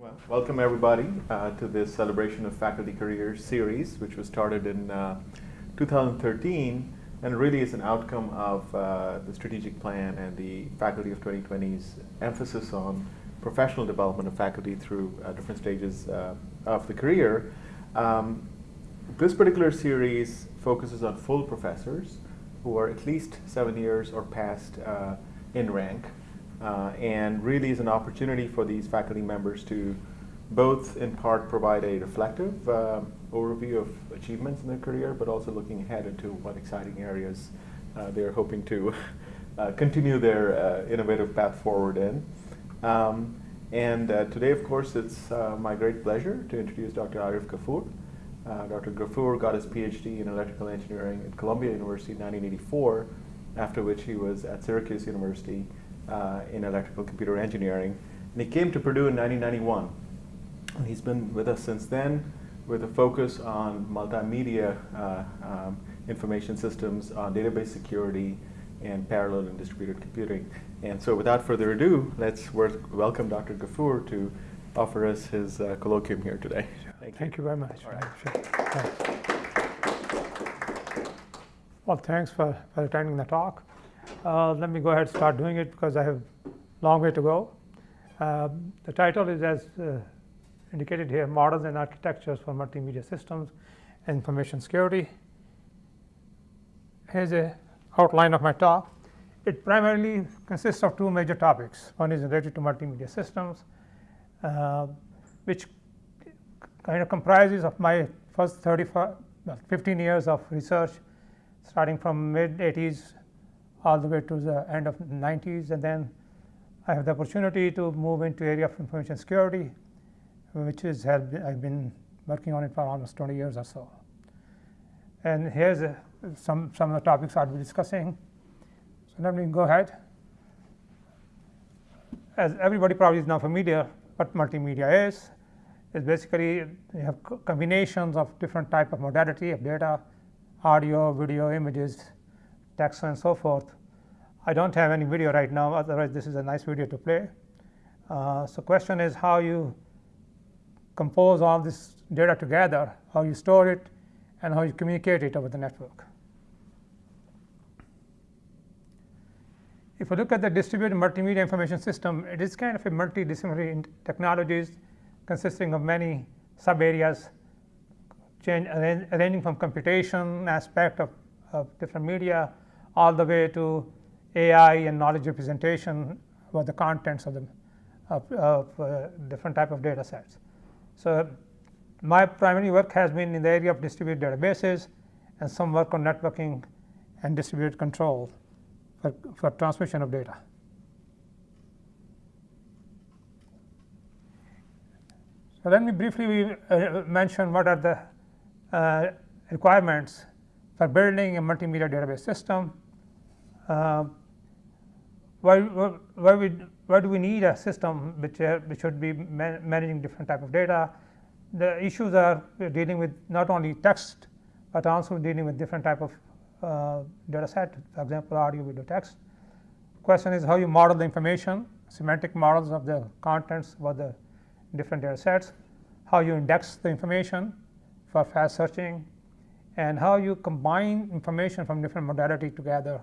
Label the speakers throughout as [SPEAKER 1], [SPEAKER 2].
[SPEAKER 1] Well, welcome everybody uh, to this celebration of faculty Career series, which was started in uh, 2013 and really is an outcome of uh, the strategic plan and the Faculty of 2020's emphasis on professional development of faculty through uh, different stages uh, of the career. Um, this particular series focuses on full professors who are at least seven years or past uh, in rank uh, and really is an opportunity for these faculty members to both in part provide a reflective uh, overview of achievements in their career, but also looking ahead into what exciting areas uh, they're hoping to uh, continue their uh, innovative path forward in. Um, and uh, today, of course, it's my great pleasure to introduce Dr. Arif Ghafoor. Dr. Ghafoor got his PhD in electrical engineering at Columbia University in 1984, after which he was at Syracuse University uh, in electrical computer engineering. And he came to Purdue in 1991. And he's been with us since then with a focus on multimedia uh, um, information systems, on database security, and parallel and distributed computing. And so without further ado, let's welcome Dr. Ghafoor to offer us his uh, colloquium here today.
[SPEAKER 2] Thank you, Thank you very much.
[SPEAKER 1] All right.
[SPEAKER 2] Sure. Well, thanks for, for attending the talk. Uh, let me go ahead and start doing it because I have a long way to go. Uh, the title is as uh, indicated here, Models and Architectures for Multimedia Systems and Information Security. Here's a outline of my talk. It primarily consists of two major topics. One is related to multimedia systems, uh, which kind of comprises of my first 35, 15 years of research, starting from mid 80s all the way to the end of the 90s. And then I have the opportunity to move into area of information security, which is have I've been working on it for almost 20 years or so. And here's a, some, some of the topics I'll be discussing. So let me go ahead. As everybody probably is now familiar, what multimedia is, is basically you have combinations of different type of modality of data, audio, video, images, text and so forth. I don't have any video right now, otherwise this is a nice video to play. Uh, so question is how you compose all this data together, how you store it, and how you communicate it over the network. If you look at the distributed multimedia information system, it is kind of a multidisciplinary technologies consisting of many sub areas change, ranging from computation aspect of, of different media all the way to AI and knowledge representation about the contents of the of, of uh, different type of data sets. So my primary work has been in the area of distributed databases and some work on networking and distributed control for, for transmission of data. So let me briefly uh, mention what are the uh, requirements for building a multimedia database system uh, why, why, why do we need a system which, uh, which should be man managing different type of data? The issues are dealing with not only text, but also dealing with different type of uh, data set, for example, audio, video, text. Question is how you model the information, semantic models of the contents of the different data sets, how you index the information for fast searching, and how you combine information from different modality together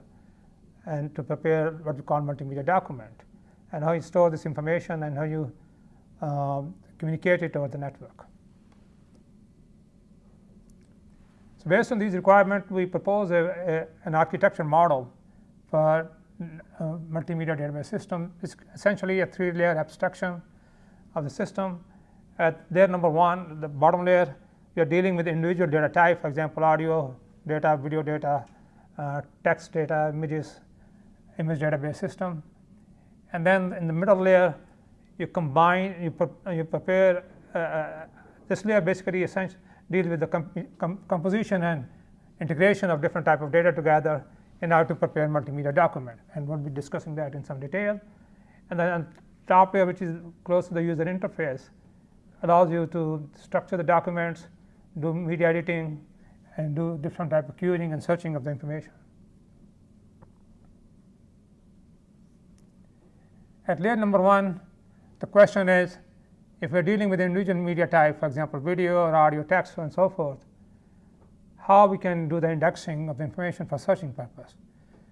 [SPEAKER 2] and to prepare what we call multimedia document and how you store this information and how you um, communicate it over the network. So based on these requirements, we propose a, a, an architecture model for uh, multimedia database system. It's essentially a three-layer abstraction of the system. At layer number one, the bottom layer, we are dealing with individual data type, for example, audio data, video data, uh, text data, images, image database system. And then in the middle layer, you combine, you, pre you prepare, uh, uh this layer basically deals with the com composition and integration of different type of data together in order to prepare multimedia document. And we'll be discussing that in some detail. And then on top layer, which is close to the user interface, allows you to structure the documents, do media editing, and do different type of querying and searching of the information. At layer number one, the question is if we're dealing with individual media type, for example, video or audio, text, and so forth, how we can do the indexing of the information for searching purpose.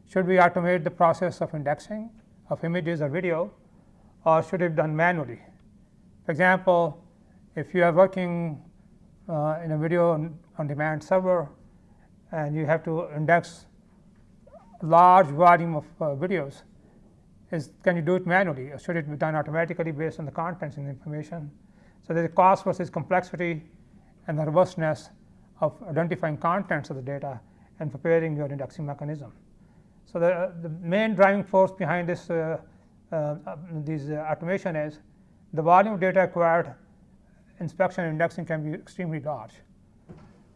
[SPEAKER 2] Should we automate the process of indexing of images or video, or should it be done manually? For example, if you are working uh, in a video on, on demand server and you have to index large volume of uh, videos, is can you do it manually or should it be done automatically based on the contents and the information? So there's a cost versus complexity and the robustness of identifying contents of the data and preparing your indexing mechanism. So the, the main driving force behind this uh, uh, this uh, automation is the volume of data acquired inspection indexing can be extremely large.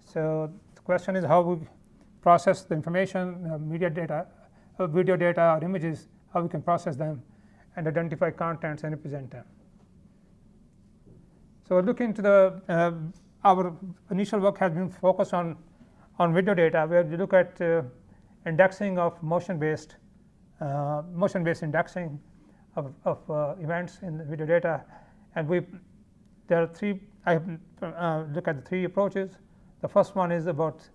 [SPEAKER 2] So the question is how we process the information, uh, media data, uh, video data or images, how we can process them and identify contents and represent them. So look into the, uh, our initial work has been focused on, on video data where we look at uh, indexing of motion based, uh, motion based indexing of, of uh, events in the video data and we there are three I uh, look at the three approaches. The first one is about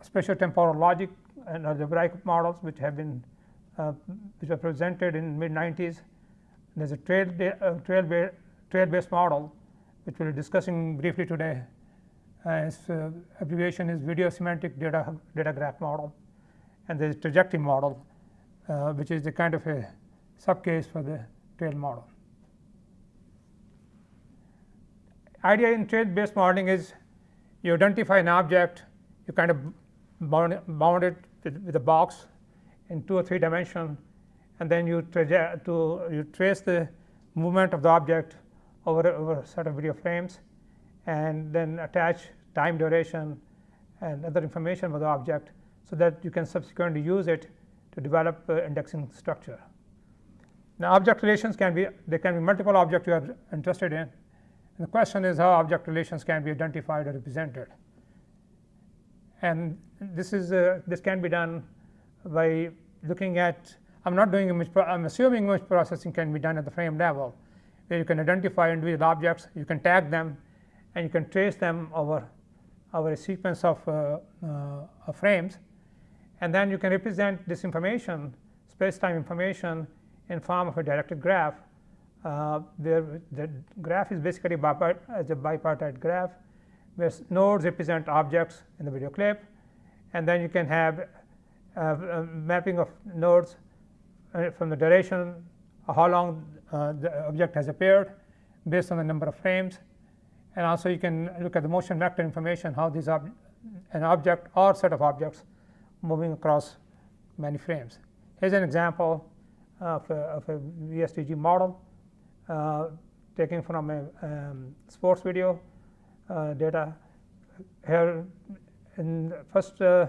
[SPEAKER 2] spatial temporal logic and algebraic models which have been uh, which were presented in mid 90s. There's a trail, uh, trail, ba trail based model which we'll be discussing briefly today. Uh, its uh, abbreviation is video semantic data, data graph model and there's trajectory model uh, which is the kind of a subcase for the trail model. Idea in trail based modeling is you identify an object, you kind of bound, bound it with, with, a box in two or three dimension and then you, to, you trace the movement of the object over, over a set of video frames and then attach time duration and other information about the object so that you can subsequently use it to develop uh, indexing structure. Now object relations can be, there can be multiple objects you are interested in. And the question is how object relations can be identified or represented. And this is, uh, this can be done by looking at, I'm not doing image, I'm assuming image processing can be done at the frame level, where you can identify individual objects, you can tag them, and you can trace them over, over a sequence of, uh, uh, frames. And then you can represent this information, space-time information, in form of a directed graph, uh, where the graph is basically as a bipartite graph, where nodes represent objects in the video clip, and then you can have a mapping of nodes uh, from the duration, how long uh, the object has appeared based on the number of frames, and also you can look at the motion vector information, how these ob an object or set of objects moving across many frames. Here's an example of a, of a VSTG model uh, taken from a um, sports video uh, data. Here in first uh,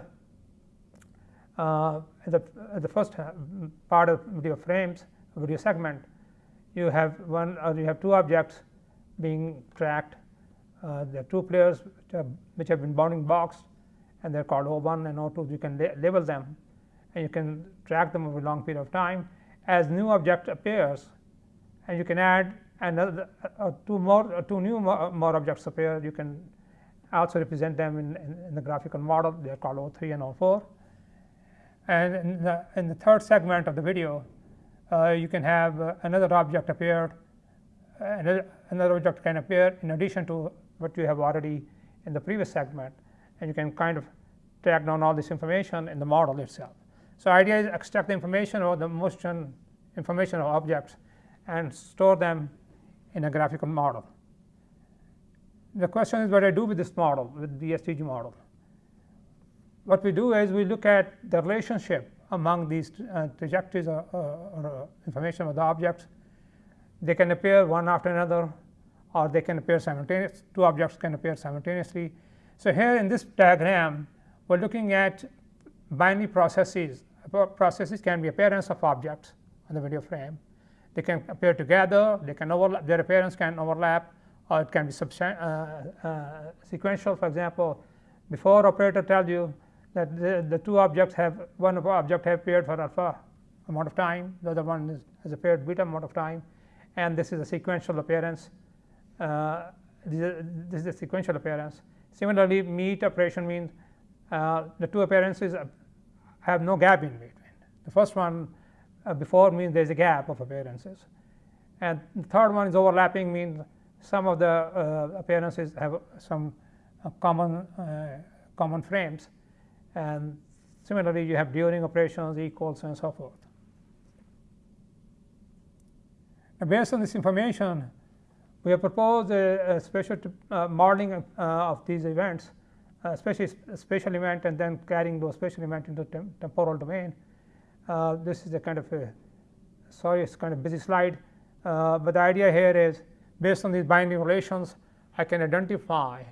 [SPEAKER 2] uh the, the first part of video frames, video segment, you have one or you have two objects being tracked. Uh, there are two players which have, which have been bounding box and they're called O1 and O2. You can label them and you can track them over a long period of time as new object appears and you can add another uh, two more uh, two new more, more, objects appear you can also represent them in, in, in, the graphical model they are called O3 and O4 and in the, in the third segment of the video uh, you can have uh, another object appear another, another object can appear in addition to what you have already in the previous segment and you can kind of track down all this information in the model itself so idea is extract the information or the motion information of objects and store them in a graphical model. The question is what I do with this model, with the STG model. What we do is we look at the relationship among these uh, trajectories or, or, or, information of the objects. They can appear one after another or they can appear simultaneously. Two objects can appear simultaneously. So here in this diagram, we're looking at binary processes processes can be appearance of objects on the video frame. They can appear together, they can overlap, their appearance can overlap, or it can be uh, uh, sequential. For example, before operator tells you that the, the two objects have, one object have appeared for alpha amount of time, the other one is, has appeared beta amount of time, and this is a sequential appearance. uh, this, is, this is the sequential appearance. Similarly, meet operation means uh, the two appearances have no gap in between. The first one uh, before means there is a gap of appearances, and the third one is overlapping means some of the uh, appearances have some uh, common uh, common frames, and similarly you have during operations equals and so forth. And based on this information, we have proposed a, a special uh, modeling uh, of these events, especially a spatial event, and then carrying those spatial event into tem temporal domain. Uh, this is a kind of a sorry, it's kind of busy slide, uh, but the idea here is based on these binding relations, I can identify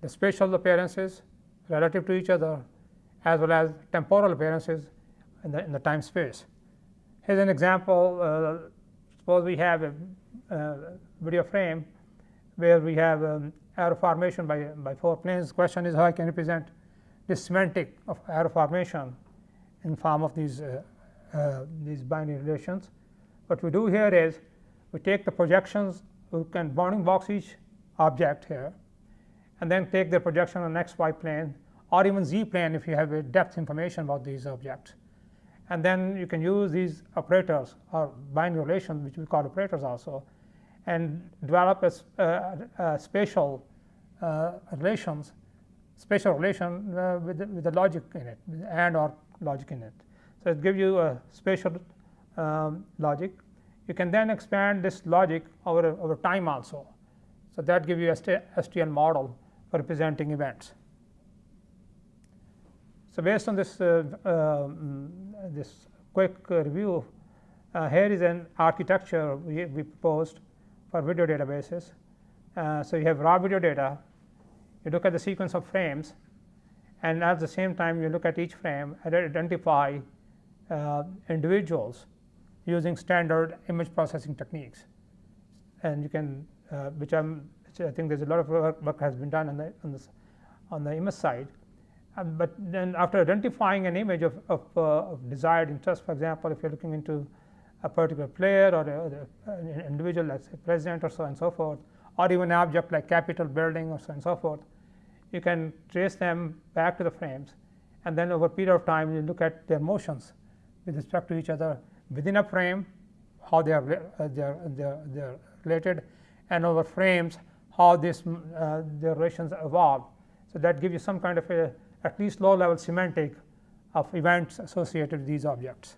[SPEAKER 2] the spatial appearances relative to each other as well as temporal appearances in the, in the time space. Here's an example. Uh, suppose we have a uh, video frame where we have um, arrow formation by, by four planes. Question is how I can represent this semantic of arrow formation in form of these, uh, uh, these binary relations. What we do here is we take the projections, we can bounding box each object here, and then take the projection on x, y plane or even z plane if you have a depth information about these objects. And then you can use these operators or binary relations, which we call operators also, and develop a, uh, a spatial uh, relations, spatial relation uh, with, the, with the logic in it, and or logic in it. So it gives you a spatial um, logic. You can then expand this logic over, over time also. So that gives you a STL model for representing events. So based on this, uh, um, this quick review, uh, here is an architecture we, we proposed for video databases. Uh, so you have raw video data, you look at the sequence of frames, and at the same time you look at each frame and identify uh, individuals using standard image processing techniques. And you can, uh, which, which I think there's a lot of work, work has been done on the, on, on the image side. Um, but then after identifying an image of, of, uh, of, desired interest, for example, if you're looking into a particular player or an individual, let's say president or so and so forth, or even object like Capitol building or so and so forth, you can trace them back to the frames. And then over a period of time, you look at their motions with respect to each other within a frame, how they are, uh, they are, they are, they are related, and over frames, how this, uh, their relations evolve. So that gives you some kind of a at least low level semantic of events associated with these objects.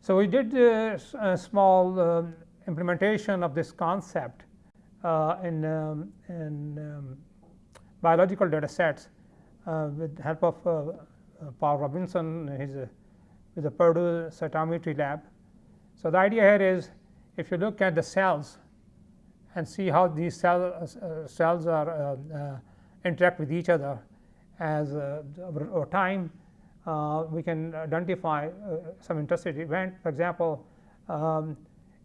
[SPEAKER 2] So we did a, a small um, implementation of this concept uh, in, um, in um, biological data sets uh, with the help of uh, uh Paul Robinson his, uh, with the Purdue Cytometry Lab. So the idea here is if you look at the cells and see how these cell, uh, cells are uh, uh, interact with each other as over, over, time we can identify some interesting event. For example, um,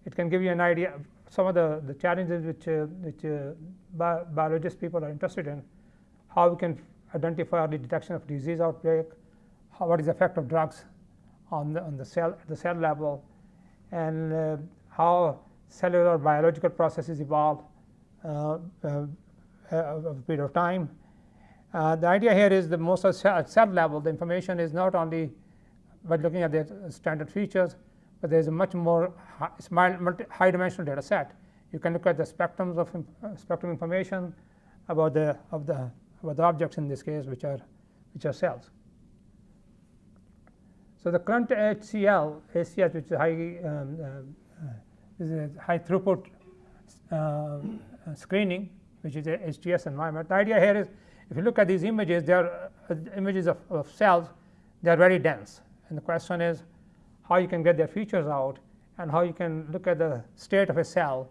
[SPEAKER 2] it can give you an idea of some of the, the challenges which, uh, which uh, bi biologist people are interested in, how we can identify early detection of disease outbreak, how, what is the effect of drugs on the, on the cell at the cell level, and uh, how cellular biological processes evolve uh, uh, over a period of time. Uh, the idea here is the most at cell level, the information is not only by looking at the standard features, but there is a much more high, high dimensional data set. You can look at the spectrums of uh, spectrum information about the of the about the objects in this case, which are which are cells. So the current HCL, HCL, which is high um, uh, this is high throughput uh, screening, which is a HTS environment. The idea here is if you look at these images, they are uh, images of, of cells, they are very dense. And the question is how you can get their features out and how you can look at the state of a cell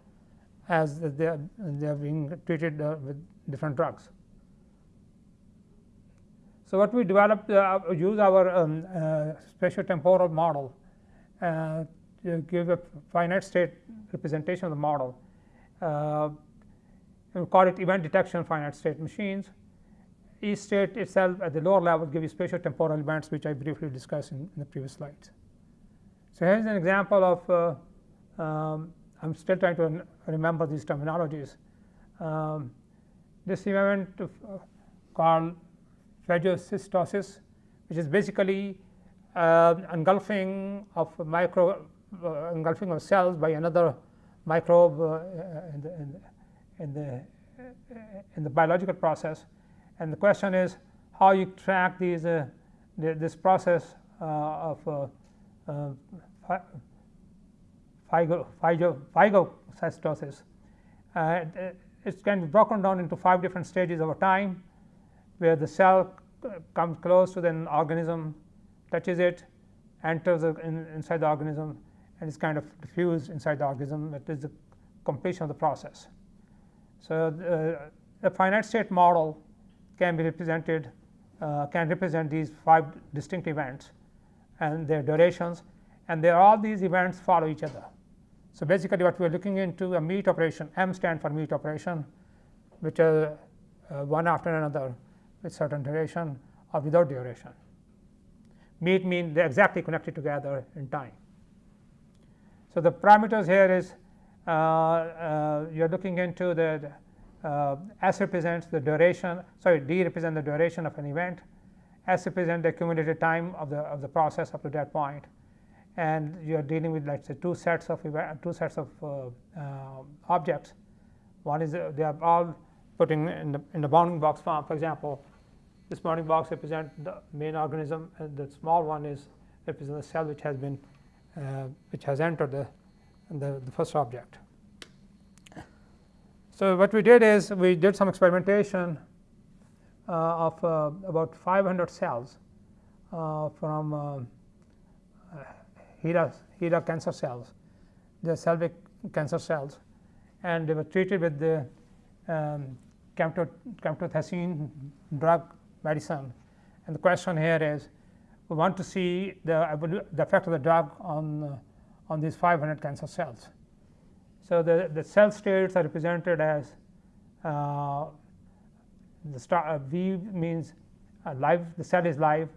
[SPEAKER 2] as they are, they are being treated uh, with different drugs. So what we developed, uh, use our um, uh, spatial temporal model uh, give a finite state representation of the model. Uh, we call it event detection finite state machines. Each state itself at the lower level gives you spatial temporal events, which I briefly discussed in, in the previous slides. So here's an example of uh, um, I'm still trying to remember these terminologies. Um, this event uh, called phagocytosis, which is basically uh, engulfing of micro engulfing of cells by another microbe uh, in the, in, the, in, the, in the biological process. And the question is how you track these uh, this process uh, of uh, phago, phago, phagocytosis. it can be broken down into five different stages over time where the cell comes close to the organism, touches it, enters in, inside the organism and is kind of diffused inside the organism. That is the completion of the process. So, the, the finite state model can be represented, uh, can represent these five distinct events and their durations and there all these events follow each other. So, basically what we are looking into a meet operation, M stand for meet operation, which are uh, one after another with certain duration or without duration. Meet mean they are exactly connected together in time. So, the parameters here is uh, uh, you are looking into the uh, S represents the duration, sorry D represents the duration of an event, S represents the accumulated time of the of the process up to that point, and you are dealing with let's say two sets of two sets of uh, uh, objects. One is they are all putting in the in the bounding box form. For example, this bounding box represents the main organism, and the small one is represents the cell which has been which has entered the, the, the first object. So, what we did is we did some experimentation uh, of uh, about 500 cells uh, from uh, HeLa, HeLa cancer cells, the Selvic cancer cells and they were treated with the um, drug medicine. And the question here is we want to see the, the effect of the drug on, uh, on these 500 cancer cells. So, the, the cell states are represented as uh, the star, uh, V means uh, live, the cell is live,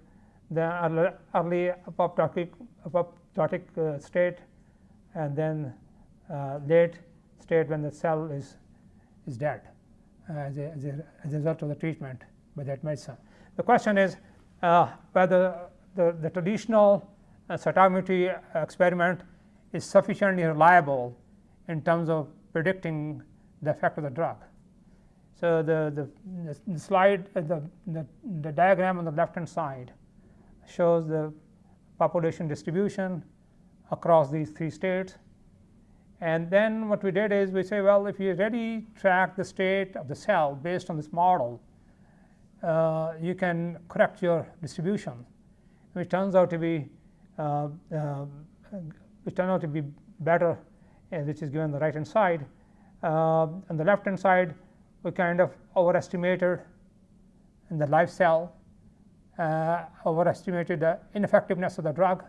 [SPEAKER 2] the early apoptotic, apoptotic uh, state and then uh, late state when the cell is, is dead as a, as, a, as a result of the treatment by that medicine. The question is whether the, the traditional uh, cytometry experiment is sufficiently reliable in terms of predicting the effect of the drug. So, the, the, the slide, uh, the, the, the diagram on the left hand side shows the population distribution across these three states. And then what we did is we say, well, if you already track the state of the cell based on this model, uh, you can correct your distribution which turns out to be uh, uh, which turn out to be better uh, which is given the right hand side. on the left hand side we kind of overestimated in the live cell uh, overestimated the ineffectiveness of the drug,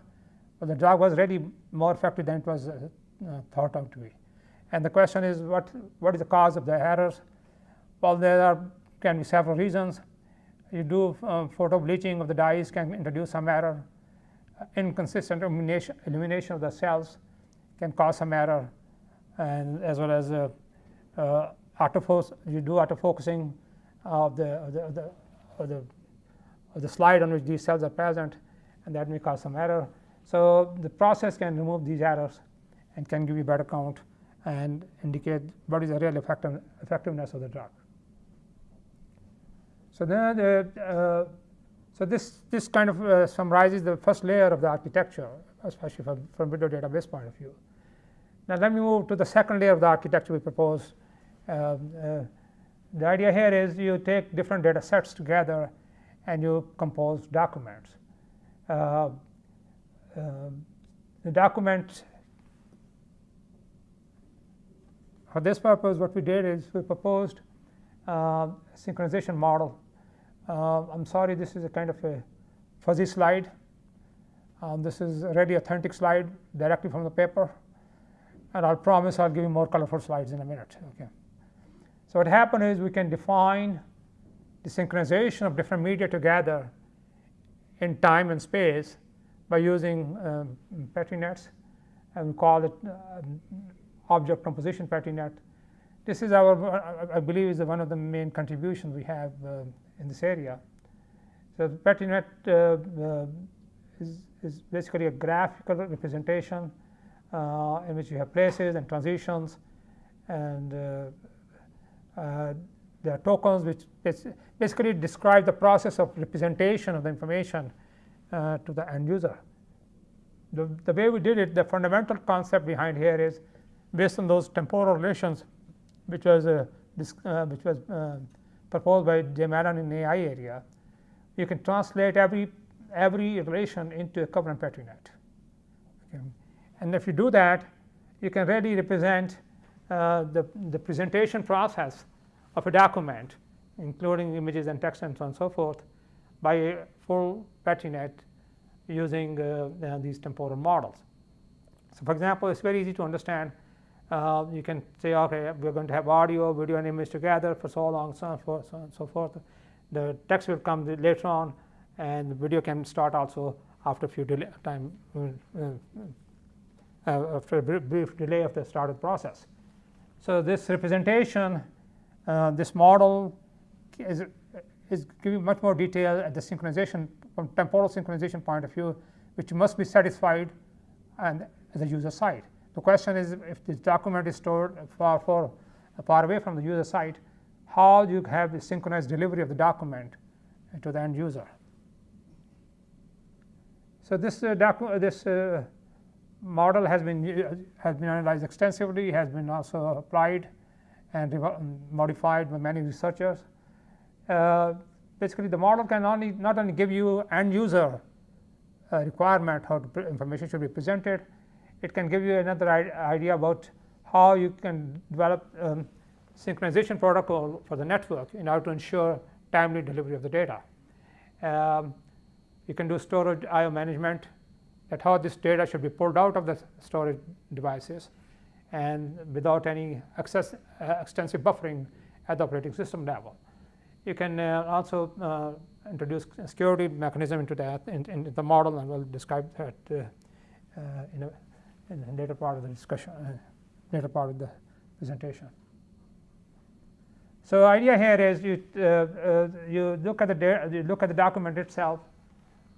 [SPEAKER 2] but the drug was really more effective than it was uh, uh, thought out to be. And the question is what, what is the cause of the errors? Well, there are, can be several reasons you do um, photo bleaching of the dyes can introduce some error. Uh, inconsistent illumination, illumination of the cells can cause some error and as well as uh, uh, autofocus, you do autofocusing of the, of the, of the, of the, the slide on which these cells are present and that may cause some error. So, the process can remove these errors and can give you better count and indicate what is the real effective, effectiveness of the drug. So, then the, uh, so this, this kind of uh, summarizes the first layer of the architecture especially from, from video database point of view. Now, let me move to the second layer of the architecture we propose. Um, uh, the idea here is you take different data sets together and you compose documents. Uh, um, the document for this purpose what we did is we proposed uh, synchronization model uh, I'm sorry, this is a kind of a fuzzy slide. Um, this is a really authentic slide directly from the paper, and I'll promise I'll give you more colorful slides in a minute. Okay. So what happened is we can define the synchronization of different media together in time and space by using um, Petri nets, and we call it uh, object composition petri net. This is our, I believe, is one of the main contributions we have uh, in this area. So the net uh, uh, is, is basically a graphical representation uh, in which you have places and transitions and there are tokens which basically describe the process of representation of the information uh, to the end user. The, the way we did it, the fundamental concept behind here is based on those temporal relations which was, uh, this, uh, which was proposed by James Allen in AI area. You can translate every, every relation into a covenant petri net. Okay. And if you do that, you can really represent uh, the, the presentation process of a document, including images and text and so on and so forth, by a full petri net using uh, uh, these temporal models. So, for example, it's very easy to understand. Uh, you can say, okay, we're going to have audio, video, and image together for so long, so on, so on so forth. The text will come later on, and the video can start also after a few delay time, uh, uh, uh, after a brief delay of the started process. So, this representation, this model is, is giving much more detail at the synchronization from temporal synchronization point of view, which must be satisfied and the user side. The question is if this document is stored far, far, far away from the user site, how do you have the synchronized delivery of the document to the end user? So this uh, this uh, model has been uh, has been analyzed extensively, has been also applied and modified by many researchers. Uh, basically the model can only not only give you end user uh, requirement how information should be presented, it can give you another idea about how you can develop um, synchronization protocol for the network in order to ensure timely delivery of the data. Um, you can do storage IO management that how this data should be pulled out of the storage devices and without any uh, extensive buffering at the operating system level. You can uh, also uh, introduce security mechanism into that in, in, the model, and we'll describe that uh, in, a, in the later part of the discussion, later part of the presentation. So idea here is you uh, uh, you look at the you look at the document itself.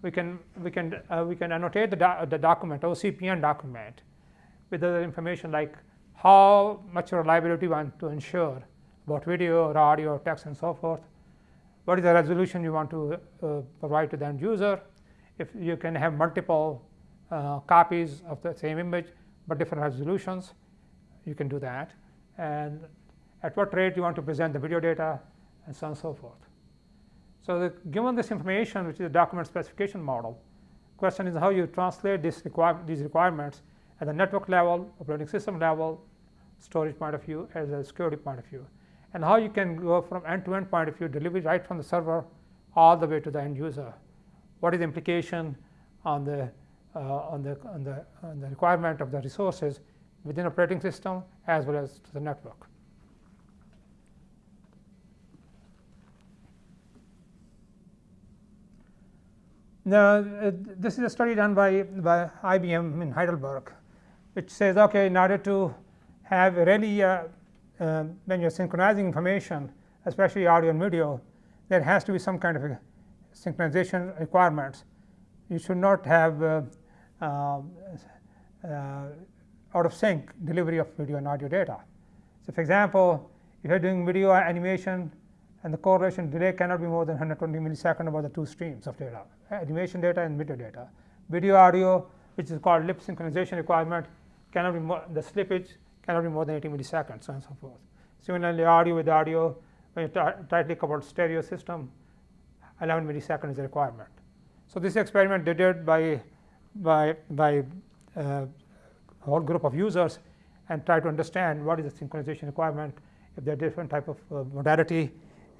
[SPEAKER 2] We can we can uh, we can annotate the do the document OCPN document with other information like how much reliability we want to ensure about video or audio or text and so forth what is the resolution you want to uh, provide to the end user. If you can have multiple uh, copies of the same image but different resolutions, you can do that. And at what rate you want to present the video data and so on and so forth. So the, given this information, which is a document specification model, question is how you translate this these requirements at the network level, operating system level, storage point of view, as a security point of view and how you can go from end-to-end -end point of view, delivery right from the server all the way to the end user. What is the implication on the, on the, on the, on the requirement of the resources within operating system as well as to the network. Now, uh, this is a study done by, by IBM in Heidelberg, which says, okay, in order to have really uh, um, when you're synchronizing information, especially audio and video, there has to be some kind of synchronization requirements. You should not have uh, uh, uh, Um, uh, out of sync delivery of video and audio data. So, for example, if you're doing video animation and the correlation delay cannot be more than 120 millisecond about the two streams of data, uh, animation data and video data. Video audio, which is called lip synchronization requirement, cannot be more, the slippage cannot be more than 80 milliseconds so on and so forth. Similarly, audio with audio, when you tightly coupled stereo system, 11 milliseconds is a requirement. So, this experiment they did by, by, by uh, a whole group of users and try to understand what is the synchronization requirement, if there are different type of uh, modality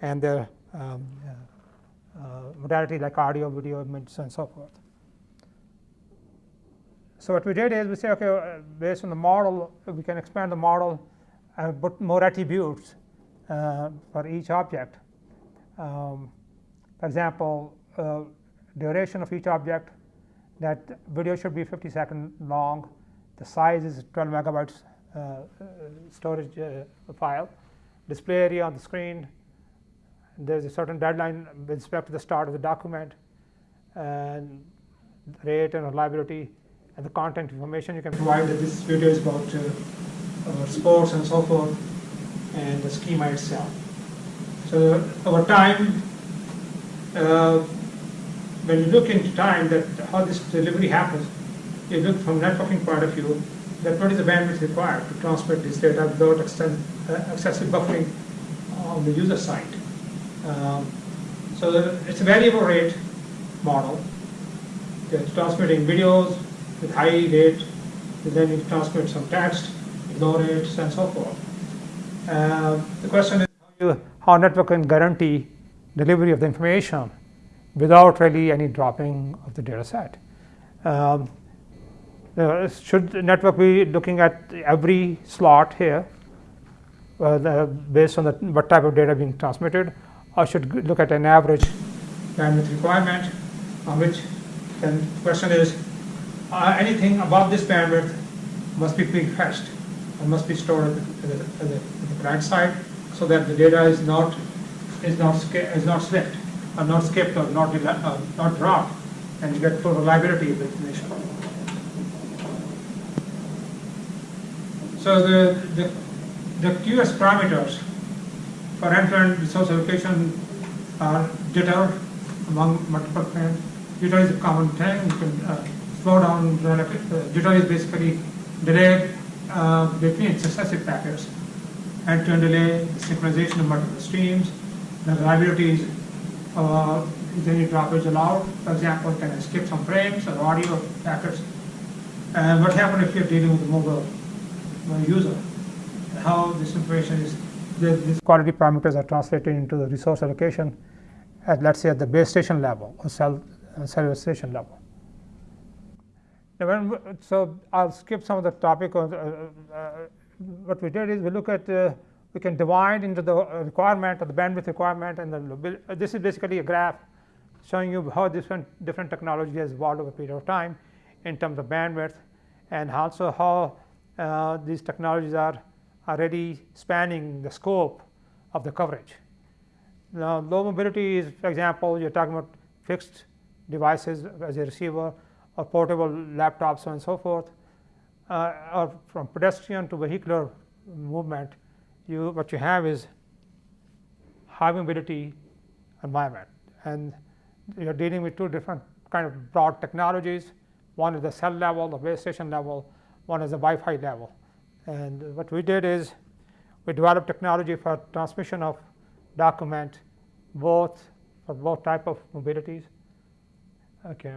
[SPEAKER 2] and their um, uh, uh, modality like audio, video, images and so forth. So what we did is we say, okay, uh, based on the model, we can expand the model and put more attributes uh, for each object. Um, for example, duration of each object, that video should be 50 second long, the size is 12 megabytes uh, storage uh, file, display area on the screen. There's a certain deadline with respect to the start of the document, and rate and reliability, and the content information you can provide. That this video is about, uh, sports and so forth, and the schema itself. So over time, uh, when you look into time that how this delivery happens, you look from networking point of view, that what is the bandwidth required to transmit this data without uh, excessive buffering on the user side. Um, so it's a variable rate model. It's transmitting videos with high rate, and then you transmit some text low rates and so forth. Uh, the question is how, you, how network can guarantee delivery of the information without really any dropping of the data set. Um, uh, should the network be looking at every slot here uh, the, based on the, what type of data being transmitted or should look at an average bandwidth requirement on which then the question is uh, anything above this bandwidth must be pre-fetched and must be stored at the, at the, at the client side so that the data is not is not is not slipped or not skipped or not uh, not dropped and you get full reliability of the information. So the, the, the QoS parameters for end-to-end resource allocation are jitter among multiple frames. Jitter is a common thing. You can uh, slow down. Uh, jitter is basically delay uh, between successive packets. End-to-end delay, synchronization of multiple streams. The reliability is uh, is any droppage allowed? For example, can I skip some frames or audio packets? And what happens if you're dealing with a mobile user, how this information is, these quality parameters are translated into the resource allocation at let's say at the base station level or cell uh, station level. Now when, so I'll skip some of the topic. Of, uh, uh, what we did is we look at uh, we can divide into the requirement or the bandwidth requirement and the this is basically a graph showing you how different different technology has evolved over a period of time in terms of bandwidth and also how uh, these technologies are already spanning the scope of the coverage. Now, low mobility is, for example, you're talking about fixed devices as a receiver or portable laptops and so forth, uh, or from pedestrian to vehicular movement, you what you have is high mobility environment. And you're dealing with two different kind of broad technologies. One is the cell level, the base station level, one is the Wi-Fi level. And what we did is we developed technology for transmission of document both for both type of mobilities. Okay.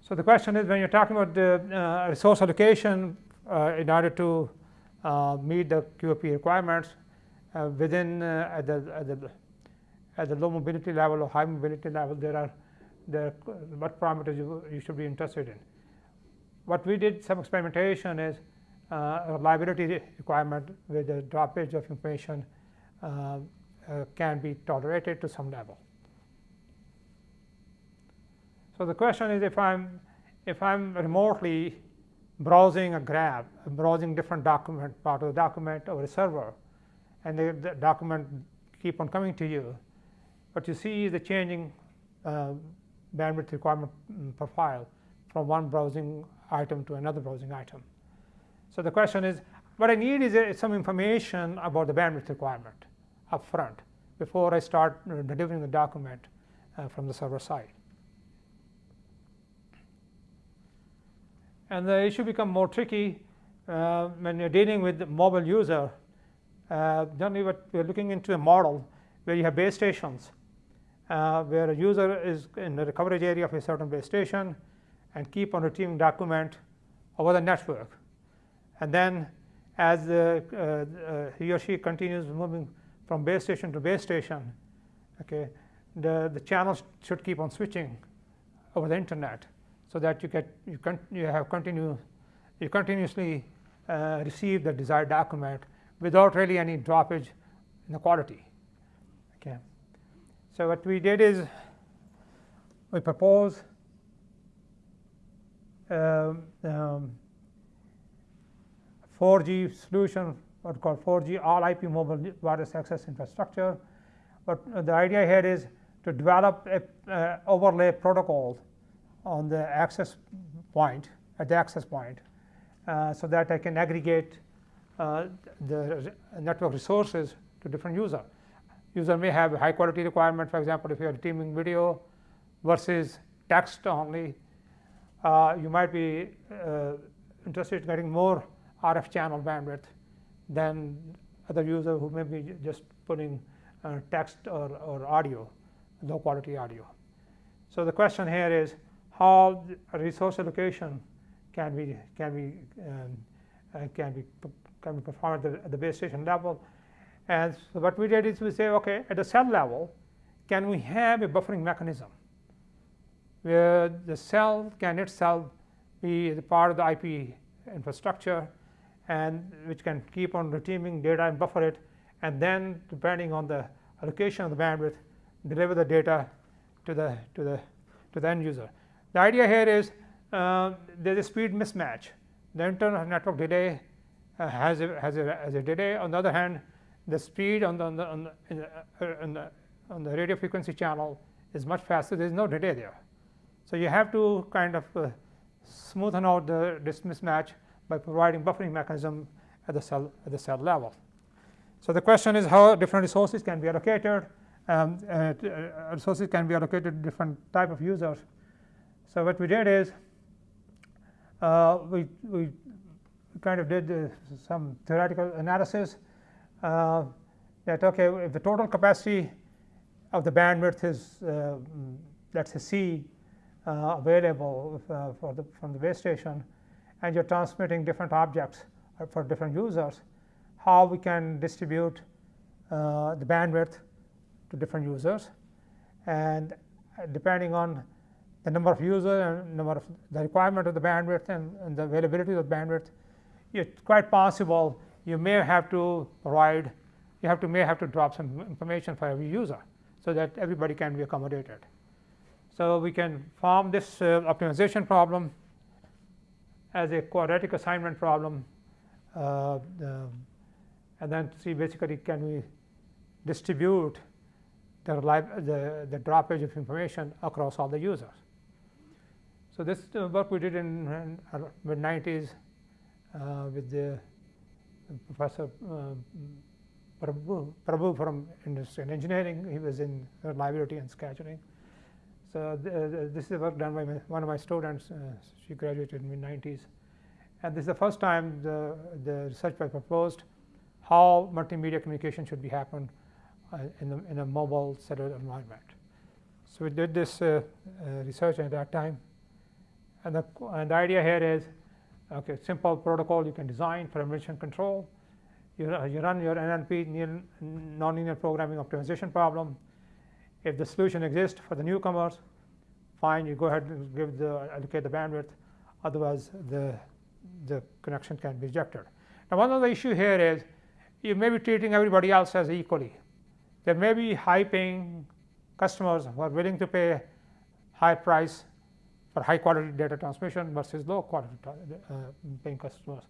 [SPEAKER 2] So the question is when you're talking about the uh, resource allocation uh, in order to meet the QoP requirements uh, within uh, at the, at the at the low mobility level or high mobility level there are there what parameters you, you should be interested in what we did some experimentation is uh, reliability requirement with the droppage of information uh, uh, can be tolerated to some level. So the question is if I'm if I'm remotely browsing a graph, browsing different document, part of the document over a server, and the, the document keep on coming to you, what you see is the changing uh, bandwidth requirement mm, profile from one browsing item to another browsing item. So the question is, what I need is uh, some information about the bandwidth requirement up front before I start uh, delivering the document uh, from the server side. And the issue becomes more tricky uh, when you're dealing with the mobile user. Uh, generally, what we're looking into a model where you have base stations, uh, where a user is in the coverage area of a certain base station, and keep on retrieving document over the network. And then as uh, uh, he or she continues moving from base station to base station, okay, the, the channels should keep on switching over the internet so that you get you, you have continue you continuously uh, receive the desired document without really any droppage in the quality. Okay. So what we did is we propose um, um, 4G solution, what called 4G all IP mobile wireless access infrastructure. But the idea here is to develop a uh, overlay protocol on the access point at the access point, uh, so that I can aggregate uh, the network resources to different user. User may have a high quality requirement, for example, if you are streaming video versus text only, uh, you might be uh, interested in getting more RF channel bandwidth than other user who may be just putting uh, text or, or audio, low quality audio. So the question here is how resource allocation can be can be um, uh, can be can be performed at the, at the base station level. And so what we did is we say, okay, at the cell level, can we have a buffering mechanism where the cell can itself be the part of the IP infrastructure and which can keep on retrieving data and buffer it and then depending on the allocation of the bandwidth deliver the data to the to the to the end user. The idea here is uh, there is a speed mismatch. The internal network delay uh, has a, has a has a delay. On the other hand, the speed on the on the on the, uh, on the, on the radio frequency channel is much faster. There is no delay there. So you have to kind of uh, smoothen out the this mismatch by providing buffering mechanism at the cell at the cell level. So the question is how different resources can be allocated. Um, uh, uh, resources can be allocated to different type of users. So what we did is uh, we we kind of did uh, some theoretical analysis uh, that okay if the total capacity of the bandwidth is uh, let's say C uh, available uh, for the, from the base station and you're transmitting different objects for different users, how we can distribute the bandwidth to different users. And depending on the number of users and number of the requirement of the bandwidth and, and, the availability of the bandwidth, it's quite possible you may have to provide, you have to may have to drop some information for every user so that everybody can be accommodated. So, we can form this uh, optimization problem as a quadratic assignment problem uh, and then see basically can we distribute the, the, the droppage of information across all the users. So, this uh, work we did in, in mid 90s uh, with the professor uh, Prabhu, Prabhu from industry and engineering. He was in reliability and scheduling. So this is work done by my, one of my students. Uh, she graduated in mid 90s, and this is the first time the the research was proposed how multimedia communication should be happened uh, in, the, in a mobile cellular environment. So we did this uh, uh, research at that time, and the and the idea here is okay simple protocol you can design for admission control. You, uh, you run your NLP nonlinear programming optimization problem if the solution exists for the newcomers, fine, you go ahead and give the allocate the bandwidth, otherwise the, the connection can be rejected. Now one of the issue here is you may be treating everybody else as equally. There may be high paying customers who are willing to pay high price for high quality data transmission versus low quality uh, paying customers.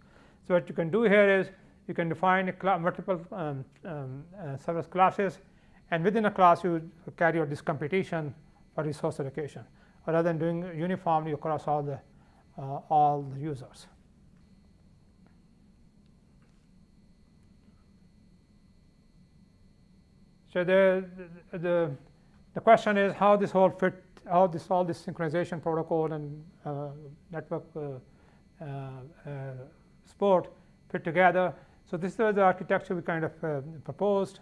[SPEAKER 2] So what you can do here is you can define multiple um, um, uh, service classes and within a class you carry out this computation for resource allocation rather than doing uniformly across all the uh, all the users. So the, the the question is how this whole fit how this all this synchronization protocol and uh, network uh, uh, uh support fit together. So this is the architecture we kind of proposed.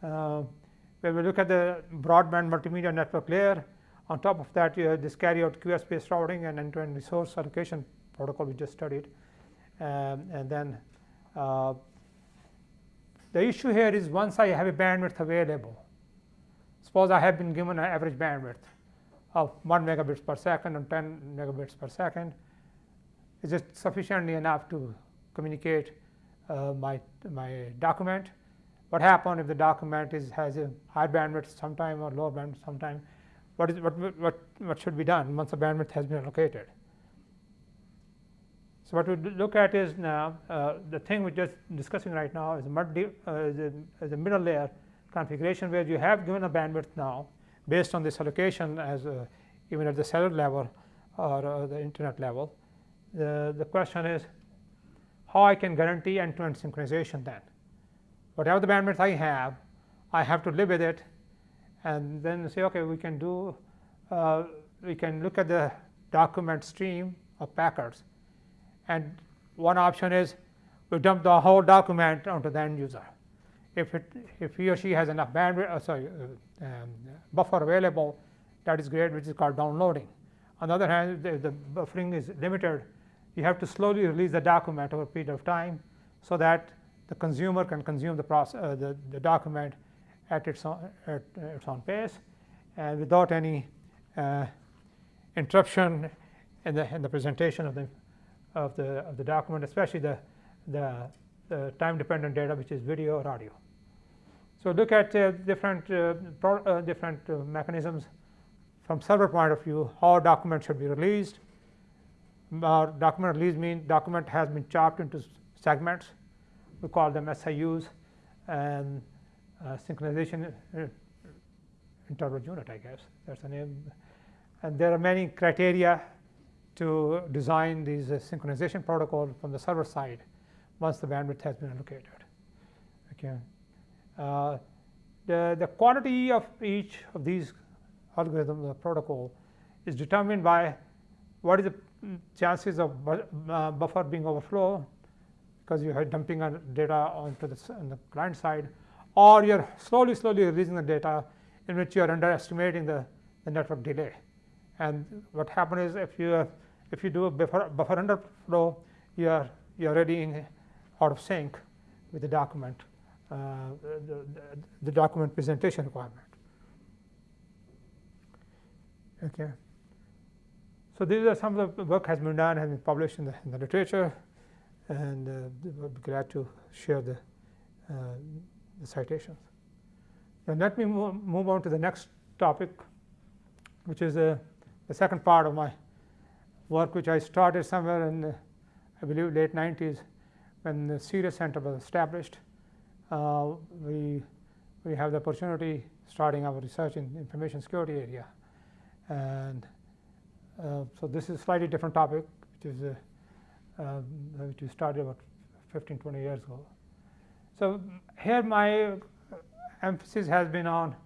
[SPEAKER 2] When we look at the broadband multimedia network layer, on top of that you have this carry out QoS based routing and end to end resource allocation protocol we just studied. Um, and then uh, the issue here is once I have a bandwidth available, suppose I have been given an average bandwidth of 1 megabits per second and 10 megabits per second, is it sufficiently enough to communicate uh, my, my document what happen if the document is has a high bandwidth sometime or low bandwidth sometime? What is what what what should be done once the bandwidth has been allocated? So what we look at is now uh, the thing we're just discussing right now is multi, uh, is, a, is a middle layer configuration where you have given a bandwidth now based on this allocation as a, even at the cellular level or uh, the internet level. The, question is how I can guarantee end-to-end -end synchronization then. Whatever the bandwidth I have, I have to live with it and then say, okay, we can do, uh, we can look at the document stream of packets. And one option is we dump the whole document onto the end user. If, it, if he or she has enough bandwidth, uh, sorry, uh, um, buffer available, that is great, which is called downloading. On the other hand, if the buffering is limited, you have to slowly release the document over a period of time so that the consumer can consume the, process, uh, the, the document at its own, at its own pace and without any uh, interruption in the, in the presentation of the, of the, of the document, especially the, the, the time-dependent data, which is video or audio. So look at uh, different, uh, uh, different uh, mechanisms from server point of view, how document should be released. document release means document has been chopped into segments. We call them SIUs. And uh, synchronization uh, interval unit, I guess. That's the name. And there are many criteria to design these uh, synchronization protocol from the server side once the bandwidth has been allocated. Okay. Uh, the, the quantity of each of these algorithms, or protocol, is determined by what is the chances of bu uh, buffer being overflow because you are dumping data onto the, on the client side or you are slowly, slowly releasing the data in which you are underestimating the, the network delay. And what happens is if you, if you do a buffer, buffer underflow, you are, you are already out of sync with the document, the, the, the document presentation requirement. Okay. So these are some of the work has been done, has been published in the, in the literature, and uh, we'll be glad to share the uh, the citations. Now let me move on to the next topic, which is uh, the second part of my work, which I started somewhere in, the, I believe, late 90s when the CERIAS Center was established. Uh, we, we have the opportunity starting our research in information security area. And uh, so this is a slightly different topic, which is uh, um, which we started about 15, 20 years ago. So here my emphasis has been on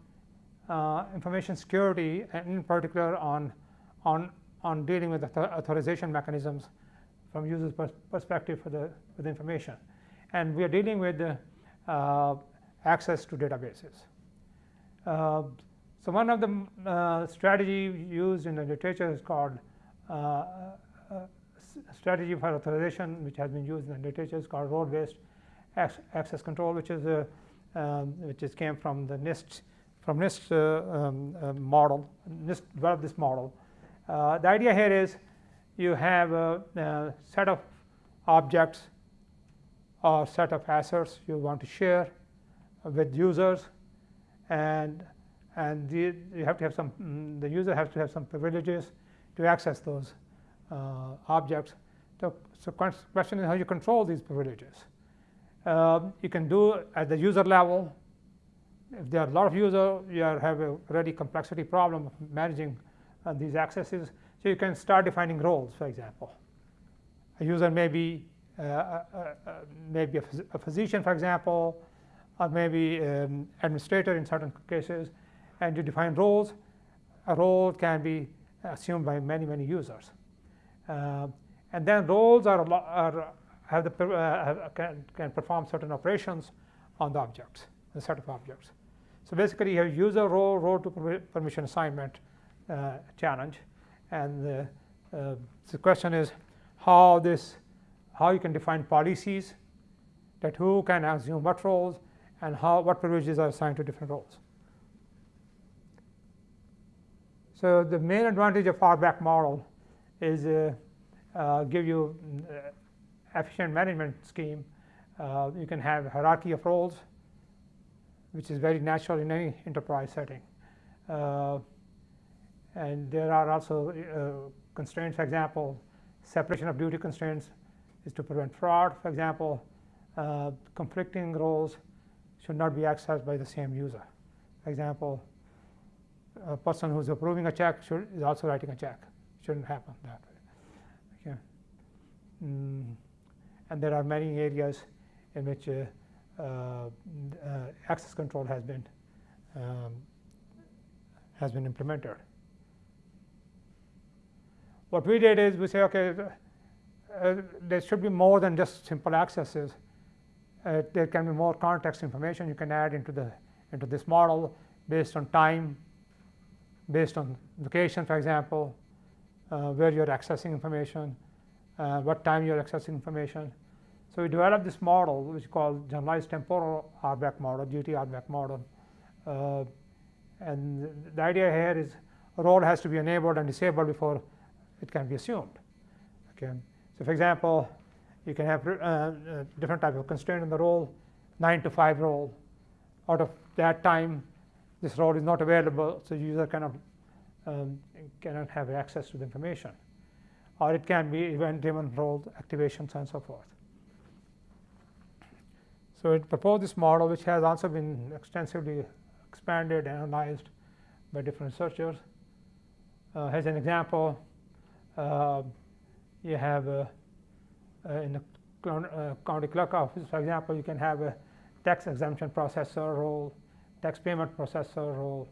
[SPEAKER 2] uh, information security and in particular on, on, on dealing with authorization mechanisms from users pers perspective for the, for the information. And we are dealing with the, uh, access to databases. Uh, so one of the uh, strategy used in the literature is called uh, uh, strategy for authorization, which has been used in the literature is called role-based access control, which is a um, which is came from the NIST from NIST uh, um, uh, model. NIST developed this model. Uh, the idea here is you have a, a, set of objects or set of assets you want to share with users, and and the, you have to have some mm, the user has to have some privileges to access those uh, objects. So, so question is how you control these privileges. Um, you can do at the user level. If there are a lot of users, you have a already complexity problem of managing uh, these accesses. So you can start defining roles, for example. A user may be uh, uh, uh maybe a, phys a, physician, for example, or maybe um, administrator in certain cases, and you define roles. A role can be assumed by many, many users. Uh, and then roles are, are have the, uh, can, can perform certain operations on the objects, the set of objects. So basically, you have user role, role to permission assignment uh, challenge, and the, uh, the question is how this, how you can define policies that who can assume what roles and how what privileges are assigned to different roles. So the main advantage of RBAC model is uh, uh, give you uh, efficient management scheme, uh, you can have hierarchy of roles, which is very natural in any enterprise setting. Uh, and there are also uh, constraints, for example, separation of duty constraints is to prevent fraud. For example, uh, conflicting roles should not be accessed by the same user. For example, a person who's approving a check should, is also writing a check. Shouldn't happen that way. Okay. Mm. And there are many areas in which uh, uh, access control has been um, has been implemented. What we did is we say, okay, uh, there should be more than just simple accesses. Uh, there can be more context information you can add into the into this model based on time, based on location, for example, uh, where you're accessing information, uh, what time you're accessing information. So we developed this model, which is called generalized temporal RBAC model, GT RBAC model. Uh, and the idea here is a role has to be enabled and disabled before it can be assumed. Okay. So, for example, you can have uh, uh, different type of constraint in the role, 9 to 5 role. Out of that time, this role is not available, so user cannot um, cannot have access to the information. Or it can be event-driven role activations and so forth. So it proposed this model, which has also been extensively expanded, and analyzed by different researchers. Uh, as an example, uh, you have uh in the uh, county clerk office, for example, you can have a tax exemption processor role, tax payment processor role,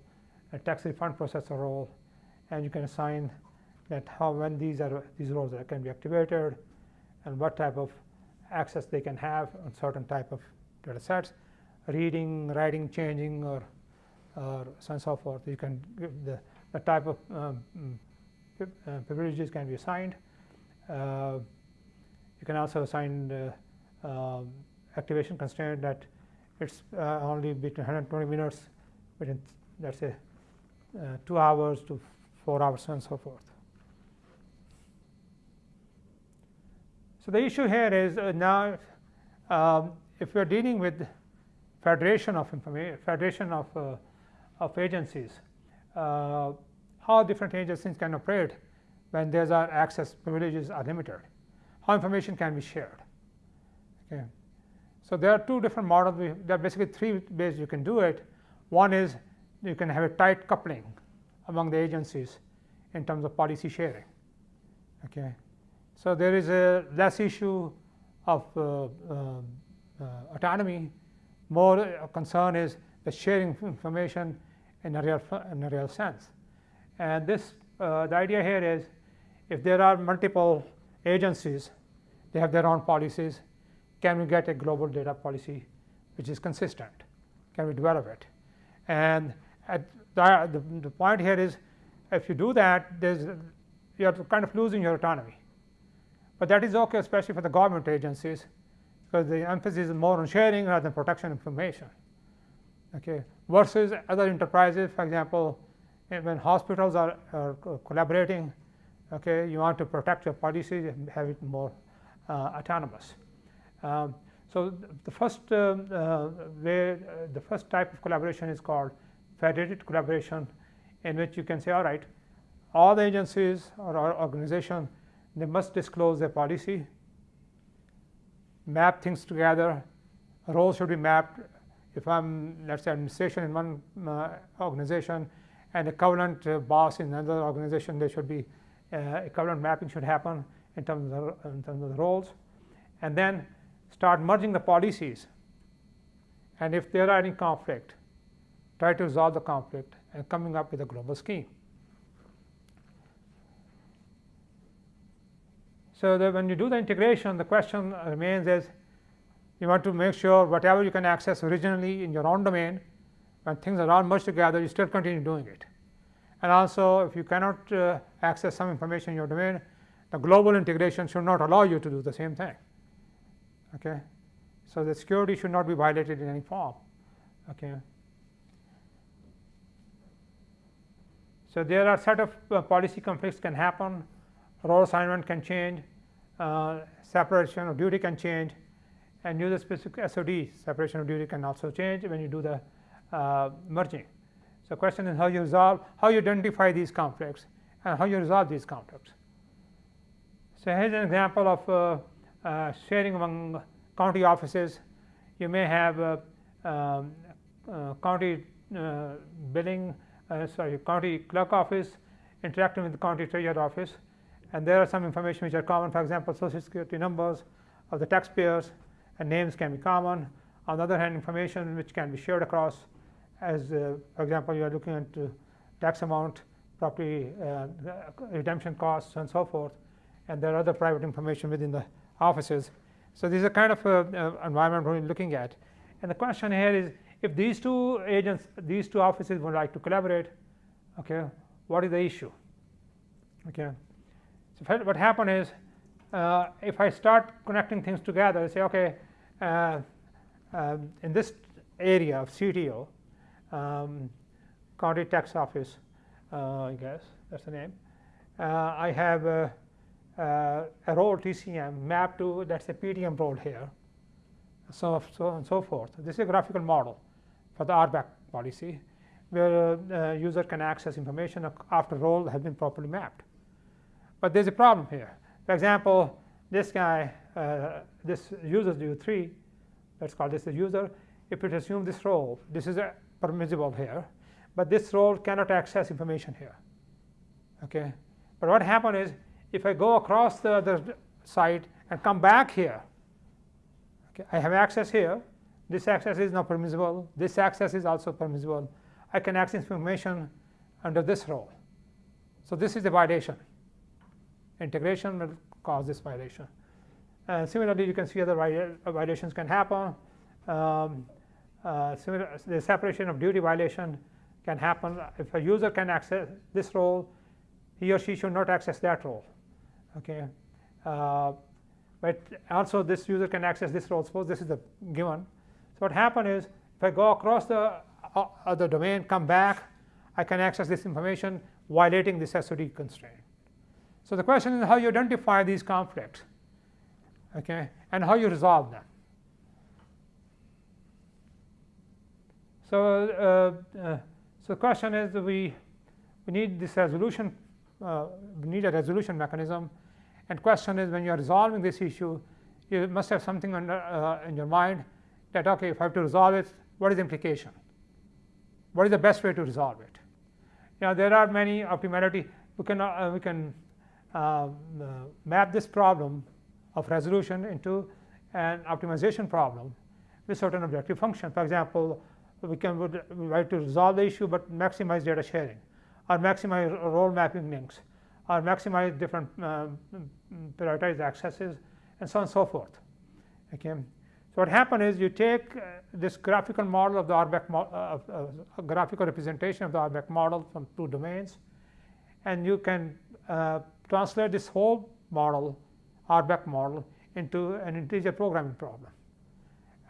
[SPEAKER 2] a tax refund processor role, and you can assign that how when these are these roles that can be activated and what type of access they can have on certain type of data sets, reading, writing, changing, or or so and so forth. You can give the, the type of um, uh, privileges can be assigned. Uh, you can also assign the um, activation constraint that it's uh, only between 120 minutes between let's say uh, 2 hours to 4 hours and so forth. So, the issue here is uh, now um, if are dealing with federation of information federation of uh, of agencies, uh, how different agencies can operate when there's are access privileges are limited, how information can be shared. Okay. So there are two different models. There are basically three ways you can do it. One is you can have a tight coupling among the agencies in terms of policy sharing. Okay. So there is a less issue of uh, uh, uh, autonomy. More concern is the sharing information in a real in a real sense. And this uh, the idea here is if there are multiple agencies, they have their own policies. Can we get a global data policy which is consistent? Can we develop it? And the, the, the point here is if you do that, there's you are kind of losing your autonomy. But that is okay, especially for the government agencies, because the emphasis is more on sharing rather than protection of information okay, versus other enterprises. For example, when hospitals are, are collaborating, okay, you want to protect your policies and have it more uh, autonomous. Um, so the first uh, uh, way, uh, the first type of collaboration is called federated collaboration, in which you can say, all right, all the agencies or organization, they must disclose their policy, map things together, roles should be mapped if I'm let's say administration in one uh, organization and equivalent uh, boss in another organization, they should be uh, equivalent mapping should happen in terms of the, in terms of the roles, and then start merging the policies. And if there are any conflict, try to resolve the conflict and coming up with a global scheme. So that when you do the integration, the question remains is you want to make sure whatever you can access originally in your own domain, when things are all merged together, you still continue doing it. And also, if you cannot uh, access some information in your domain, the global integration should not allow you to do the same thing. Okay? So, the security should not be violated in any form. Okay? So, there are set of uh, policy conflicts can happen, role assignment can change, uh, separation of duty can change, and user specific SOD separation of duty can also change when you do the uh, merging. So, question is how you resolve, how you identify these conflicts and how you resolve these conflicts. So, here is an example of uh, uh, sharing among county offices. You may have a, um, uh, county uh, billing, uh, sorry, county clerk office interacting with the county treasurer office, and there are some information which are common. For example, social security numbers of the taxpayers and names can be common. On the other hand, information which can be shared across, as uh, for example, you are looking at uh, tax amount, property uh, redemption costs, and so forth, and there are other private information within the offices. So this is a kind of uh, uh, environment we're looking at. And the question here is, if these two agents, these two offices would like to collaborate, okay, what is the issue? Okay, so what happened is, uh, if I start connecting things together, say, okay, uh, um, in this area of CTO, um, County Tax Office, uh, I guess that's the name, uh, I have a, a role TCM mapped to that's a PTM role here, so so and so forth. This is a graphical model for the RBAC policy, where uh, user can access information after role has been properly mapped. But there's a problem here. For example, this guy, uh, this user u3, let's call this a user. If it assumes this role, this is permissible here, but this role cannot access information here. Okay, but what happened is if I go across the other site and come back here, okay, I have access here. This access is not permissible. This access is also permissible. I can access information under this role. So this is a violation. Integration will cause this violation. And similarly, you can see other violations can happen. Um, uh, similar, the separation of duty violation can happen if a user can access this role, he or she should not access that role. Okay, uh, but also this user can access this role. Suppose this is the given. So what happens is if I go across the uh, other domain, come back, I can access this information violating this SOD constraint. So the question is how you identify these conflicts, okay, and how you resolve them. So, uh, uh, so the question is we we need this resolution, uh, we need a resolution mechanism, and question is when you are resolving this issue, you must have something under, in your mind that okay, if I have to resolve it, what is the implication? What is the best way to resolve it? Now there are many optimality. We can uh, we can uh, map this problem of resolution into an optimization problem with certain objective function. For example, we can try to resolve the issue, but maximize data sharing, or maximize role mapping links, or maximize different uh, prioritized accesses, and so on and so forth. Okay. So what happens is you take uh, this graphical model of the RBAC, uh, uh, graphical representation of the RBAC model from two domains, and you can uh, translate this whole model, RBAC model, into an integer programming problem.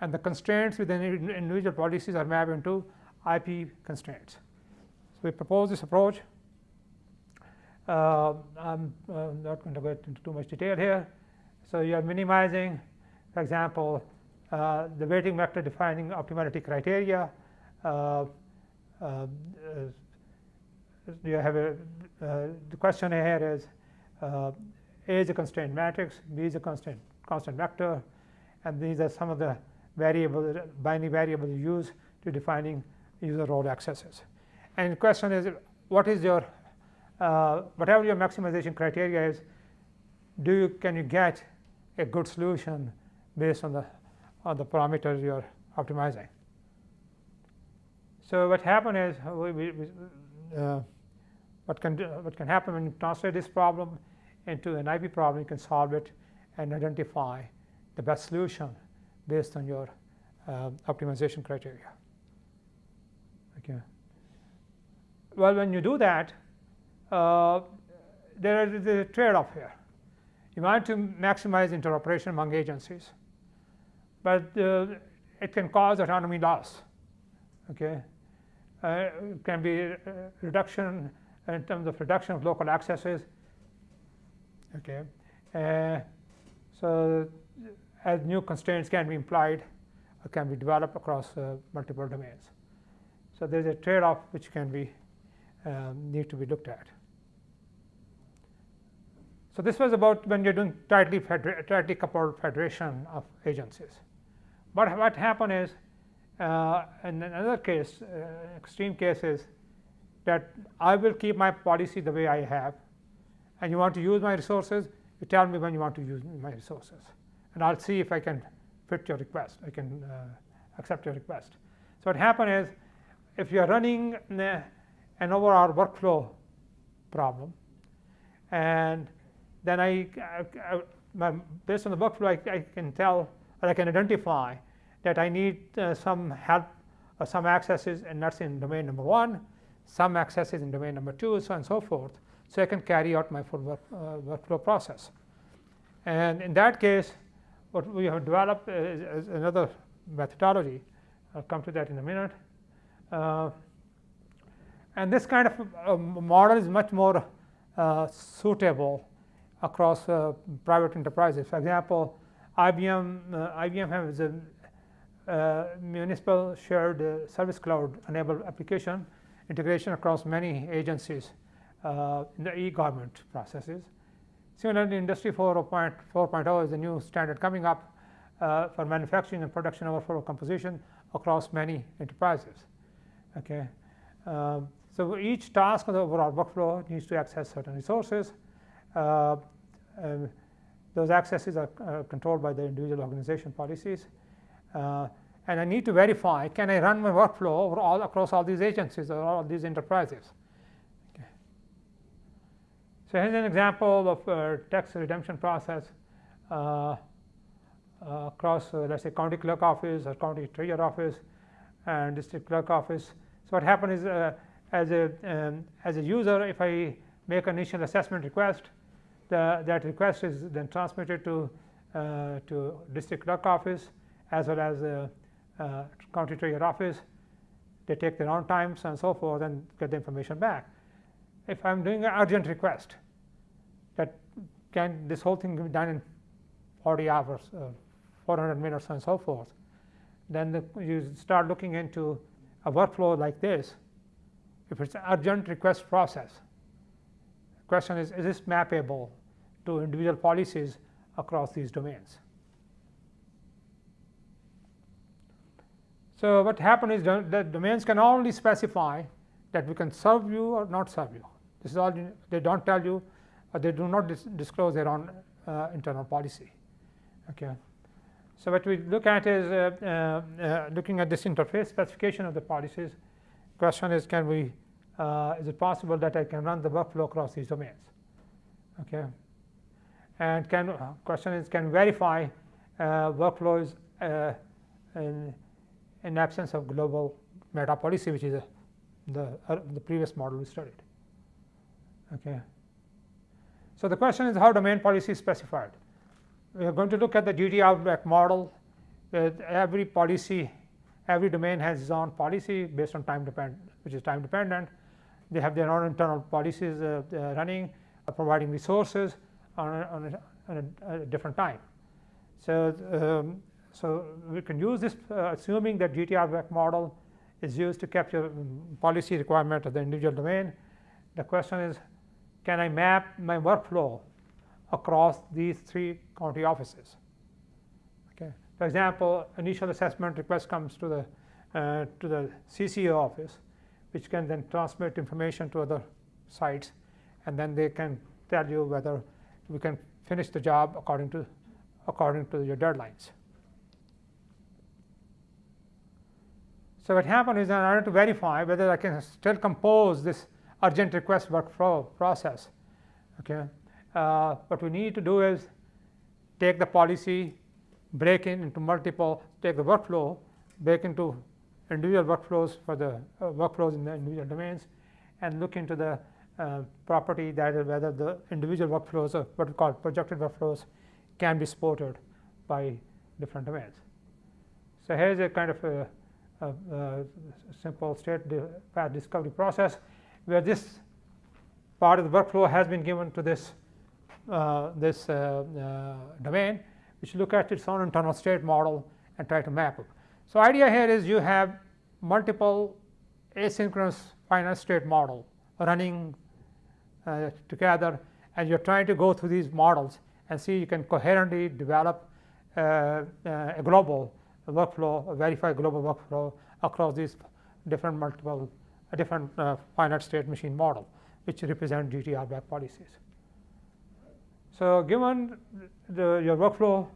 [SPEAKER 2] And the constraints within individual policies are mapped into IP constraints. So we propose this approach. Uh, I'm uh, not going to go into too much detail here. So you are minimizing, for example, uh, the weighting vector defining optimality criteria. Uh, uh, you have a, uh, the question here is uh, A is a constraint matrix, B is a constant, constant vector, and these are some of the variable, binary variable you use to defining user role accesses. And the question is, what is your, uh, whatever your maximization criteria is, do you, can you get a good solution based on the, on the parameters you're optimizing? So what happened is, we, we, uh, what can, what can happen when you translate this problem into an IP problem, you can solve it and identify the best solution based on your uh, optimization criteria. Okay. Well, when you do that, uh, there is a trade-off here. You want to maximize interoperation among agencies, but uh, it can cause autonomy loss. Okay, uh, it can be reduction in terms of reduction of local accesses Okay, uh, so as new constraints can be implied or can be developed across uh, multiple domains. So there's a trade-off which can be um, need to be looked at. So, this was about when you are doing tightly, tightly coupled federation of agencies. But what happened is uh, in another case, uh, extreme case is that I will keep my policy the way I have and you want to use my resources, you tell me when you want to use my resources and I will see if I can fit your request, I can uh, accept your request. So, what happened is if you are running an overall workflow problem and then I, I, I based on the workflow I, I, can tell or I can identify that I need uh, some help or some accesses and that's in domain number 1, some accesses in domain number 2 so on and so forth. So, I can carry out my full work, uh, workflow process. And in that case what we have developed is, is another methodology I will come to that in a minute. Uh, and this kind of uh, model is much more uh, suitable across uh, private enterprises. For example, IBM, uh, IBM has a uh, municipal shared uh, service cloud enabled application integration across many agencies uh, in the e-government processes. Similarly, Industry 4.0 is a new standard coming up uh, for manufacturing and production overflow composition across many enterprises. Okay. Um, so, each task of the overall workflow needs to access certain resources. Uh, those accesses are uh, controlled by the individual organization policies. Uh, and I need to verify can I run my workflow all across all these agencies or all these enterprises. So, here is an example of a tax redemption process uh, uh, across uh, let us say county clerk office or county treasurer office and district clerk office. So, what happens is uh, as a um, as a user if I make an initial assessment request the, that request is then transmitted to uh, to district clerk office as well as uh, county treasurer office. They take their own times and so forth and get the information back. If I am doing an urgent request that can this whole thing be done in 40 hours, uh, 400 minutes and so forth, then the, you start looking into a workflow like this. If it's an urgent request process, the question is, is this mappable to individual policies across these domains? So, what happens is the domains can only specify that we can serve you or not serve you. This is all they do not tell you or they do not dis disclose their own uh, internal policy. Okay. So, what we look at is uh, uh, uh looking at this interface specification of the policies. Question is can we uh, is it possible that I can run the workflow across these domains? Okay. And can uh, question is can verify workflows in in absence of global meta policy which is the, uh, the previous model we studied. Okay. So, the question is how domain policy is specified. We are going to look at the GT RBAC model every policy, every domain has its own policy based on time dependent, which is time dependent. They have their own internal policies uh, uh, running, uh, providing resources on a, on a, on a, different time. So, um, so, we can use this uh, assuming that GTR model is used to capture um, policy requirement of the individual domain. The question is can I map my workflow across these three county offices. Okay. For example, initial assessment request comes to the uh, to the CCO office which can then transmit information to other sites and then they can tell you whether we can finish the job according to according to your deadlines. So, what happened is I wanted to verify whether I can still compose this urgent request workflow process. Okay. Uh, what we need to do is take the policy, break it into multiple, take the workflow, break into individual workflows for the uh, workflows in the individual domains and look into the uh, property that is whether the individual workflows or what we call projected workflows can be supported by different domains. So, here is a kind of a a, simple state path discovery process where this part of the workflow has been given to this uh, this uh, uh, domain which look at its own internal state model and try to map it. So, idea here is you have multiple asynchronous finite state model running uh, together and you're trying to go through these models and see you can coherently develop uh, uh, a global workflow, a verified global workflow across these different multiple, uh, different uh, finite state machine model, which represent GT RBAC policies. So given the, your workflow,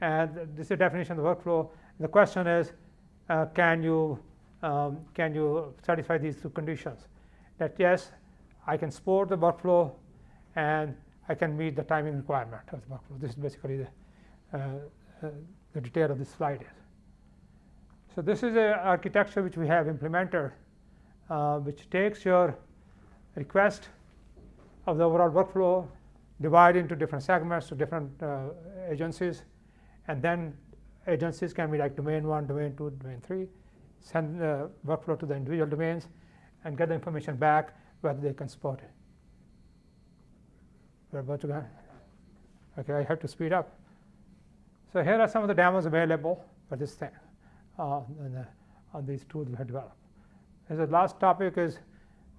[SPEAKER 2] and this is the definition of the workflow, the question is, uh, can you um, can you satisfy these two conditions? That yes, I can support the workflow, and I can meet the timing requirement of the workflow. This is basically the, uh, uh, the detail of this slide. So this is a architecture which we have implemented, uh, which takes your request of the overall workflow, divide into different segments to different uh, agencies, and then agencies can be like domain one, domain two, domain three, send the workflow to the individual domains, and get the information back whether they can support it. We're about to go. Okay, I have to speed up. So here are some of the demos available for this thing uh, on, the, on these tools we have developed. As the last topic is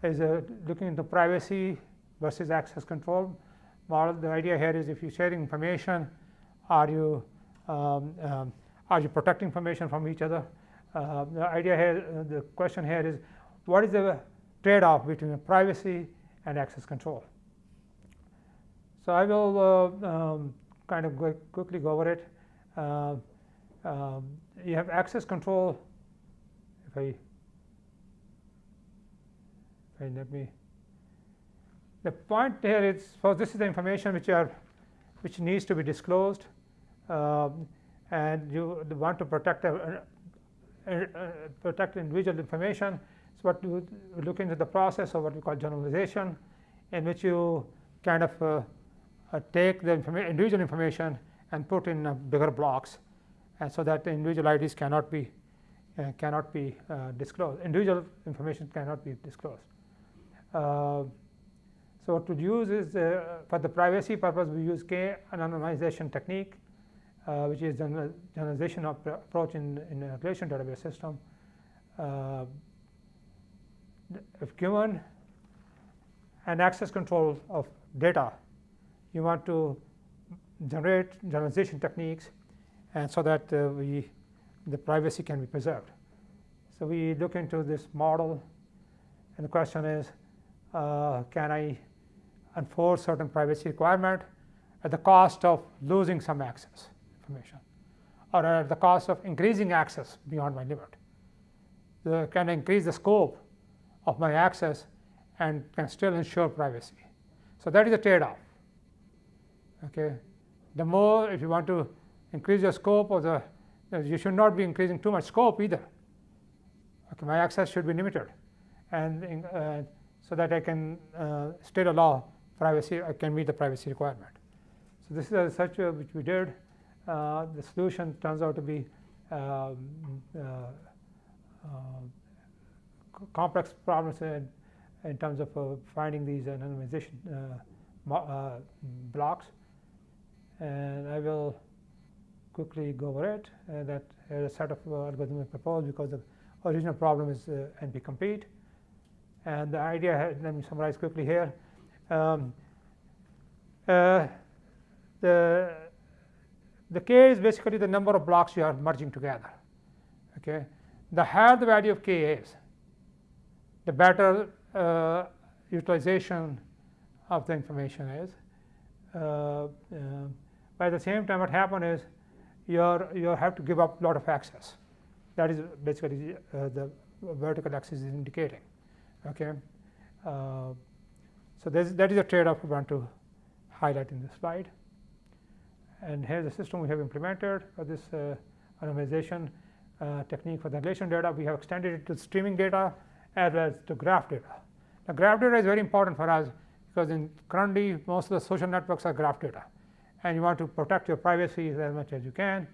[SPEAKER 2] is uh, looking into privacy versus access control model. The idea here is if you're sharing information, are you um, um, are you protecting information from each other? Uh, the idea here, uh, the question here is, what is the trade-off between privacy and access control? So I will uh, um, kind of quickly go over it. Uh, um, you have access control. If I, let me, the point here is, so this is the information which are, which needs to be disclosed, um, and you want to protect uh, uh, uh, protect individual information. So what we look into the process of what we call generalization, in which you kind of uh, uh, take the informa individual information and put in uh, bigger blocks and so that the individual IDs cannot be uh, cannot be uh, disclosed. Individual information cannot be disclosed. Uh, so what we use is uh, for the privacy purpose we use K anonymization technique which is the generalization approach in, in a relation database system. if given an access control of data you want to generate generalization techniques and so that uh, we the privacy can be preserved. So we look into this model and the question is uh, can I enforce certain privacy requirement at the cost of losing some access information or at the cost of increasing access beyond my limit. Can I increase the scope of my access and can still ensure privacy. So that is the trade-off. Okay. The more if you want to increase your scope of the, you should not be increasing too much scope either. Okay, my access should be limited, and uh, so that I can uh, still allow privacy, I can meet the privacy requirement. So this is a research uh, which we did. Uh, the solution turns out to be um, uh, uh, complex problems in, in terms of finding these anonymization blocks and I will quickly go over it. Uh, that a set of uh, algorithms proposed because the original problem is uh, NP complete. And the idea, let me summarize quickly here. Um, uh, the the k is basically the number of blocks you are merging together. Okay, the higher the value of k is, the better uh, utilization of the information is. Uh, at the same time, what happens is you you have to give up a lot of access. That is basically uh, the vertical axis is indicating. Okay, uh, so that is a trade-off we want to highlight in this slide. And here's the system we have implemented for this uh, anonymization uh, technique for the relation data. We have extended it to streaming data as well as to graph data. Now, graph data is very important for us because in currently most of the social networks are graph data and you want to protect your privacy as much as you can,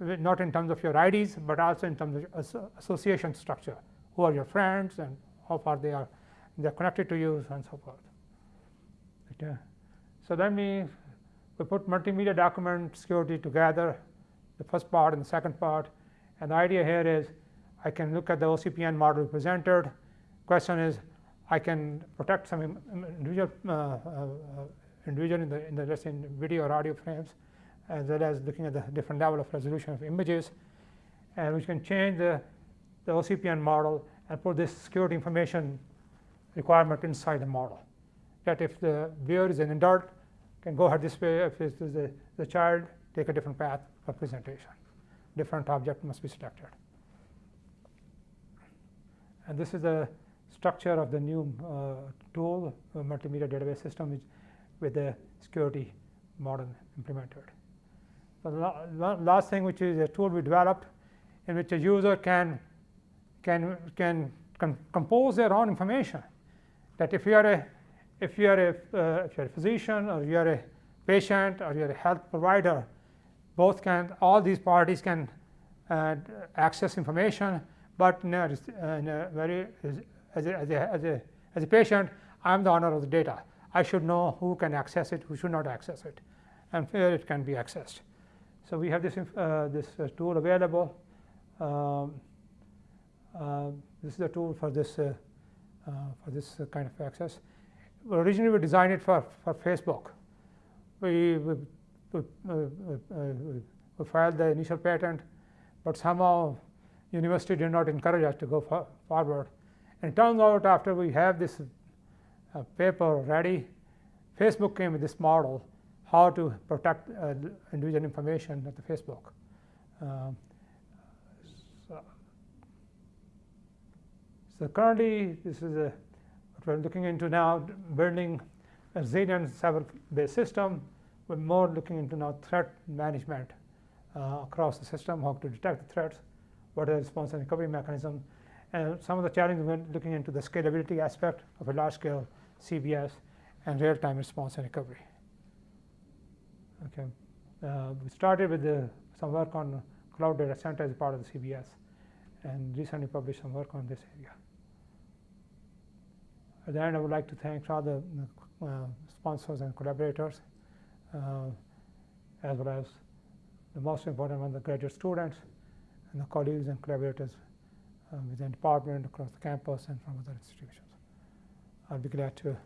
[SPEAKER 2] not in terms of your IDs, but also in terms of association structure, who are your friends and how far they are they are connected to you and so forth. Okay. So then we, we put multimedia document security together, the first part and the second part, and the idea here is I can look at the OCPN model presented. Question is I can protect some individual uh, uh, individual in the, in the let's say in video or audio frames, as well as looking at the different level of resolution of images. And we can change the, the OCPN model and put this security information requirement inside the model. That if the viewer is an adult, can go ahead this way. If it is the, the child, take a different path for presentation. Different object must be selected. And this is the structure of the new uh, tool, multimedia database system, with the security model implemented. The la last thing, which is a tool we developed, in which a user can can can, compose their own information. That if you are a if you are a uh, if you're a physician or you are a patient or you're a health provider, both can all these parties can uh, access information, but in a, in a very as a, as, a, as, a, as a patient, I'm the owner of the data. I should know who can access it, who should not access it, and where it can be accessed. So we have this, uh, this uh, tool available. Um, this is the tool for this, uh, uh, for this kind of access. Well, originally, we designed it for, for Facebook. We, we, we, we filed the initial patent, but somehow university did not encourage us to go for forward. And turns out after we have this uh, paper ready, Facebook came with this model how to protect uh, individual information at the Facebook. Um, so, so, currently, this is a, what we're looking into now, building a resilient cyber-based system. We're more looking into now threat management uh, across the system, how to detect the threats, what are the response and recovery mechanism, and some of the challenges we're looking into the scalability aspect of a large-scale CBS and real-time response and recovery. Okay, uh, we started with the, some work on cloud data center as part of the CBS, and recently published some work on this area. At the end, I would like to thank all the uh, sponsors and collaborators, uh, as well as the most important one, the graduate students and the colleagues and collaborators um, within the department, across the campus, and from other institutions. I'll be glad to uh,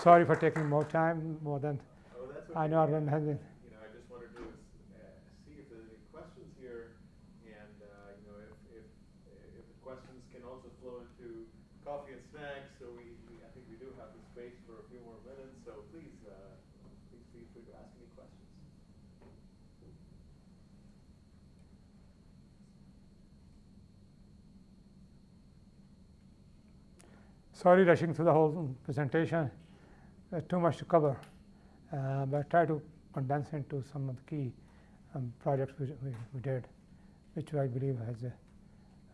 [SPEAKER 2] Sorry for taking more time, more than
[SPEAKER 1] oh, okay.
[SPEAKER 2] I know I don't have.
[SPEAKER 1] You know, I just wanted to uh, see if there's any questions here, and uh, you know, if, if if the questions can also flow into coffee and snacks. So we, we I think we do have the space for a few more minutes. So please, uh, please feel free to ask any questions.
[SPEAKER 2] Sorry rushing through the whole presentation. There's too much to cover. Uh, but try to condense into some of the key um, projects we, we, we, did, which I believe has a,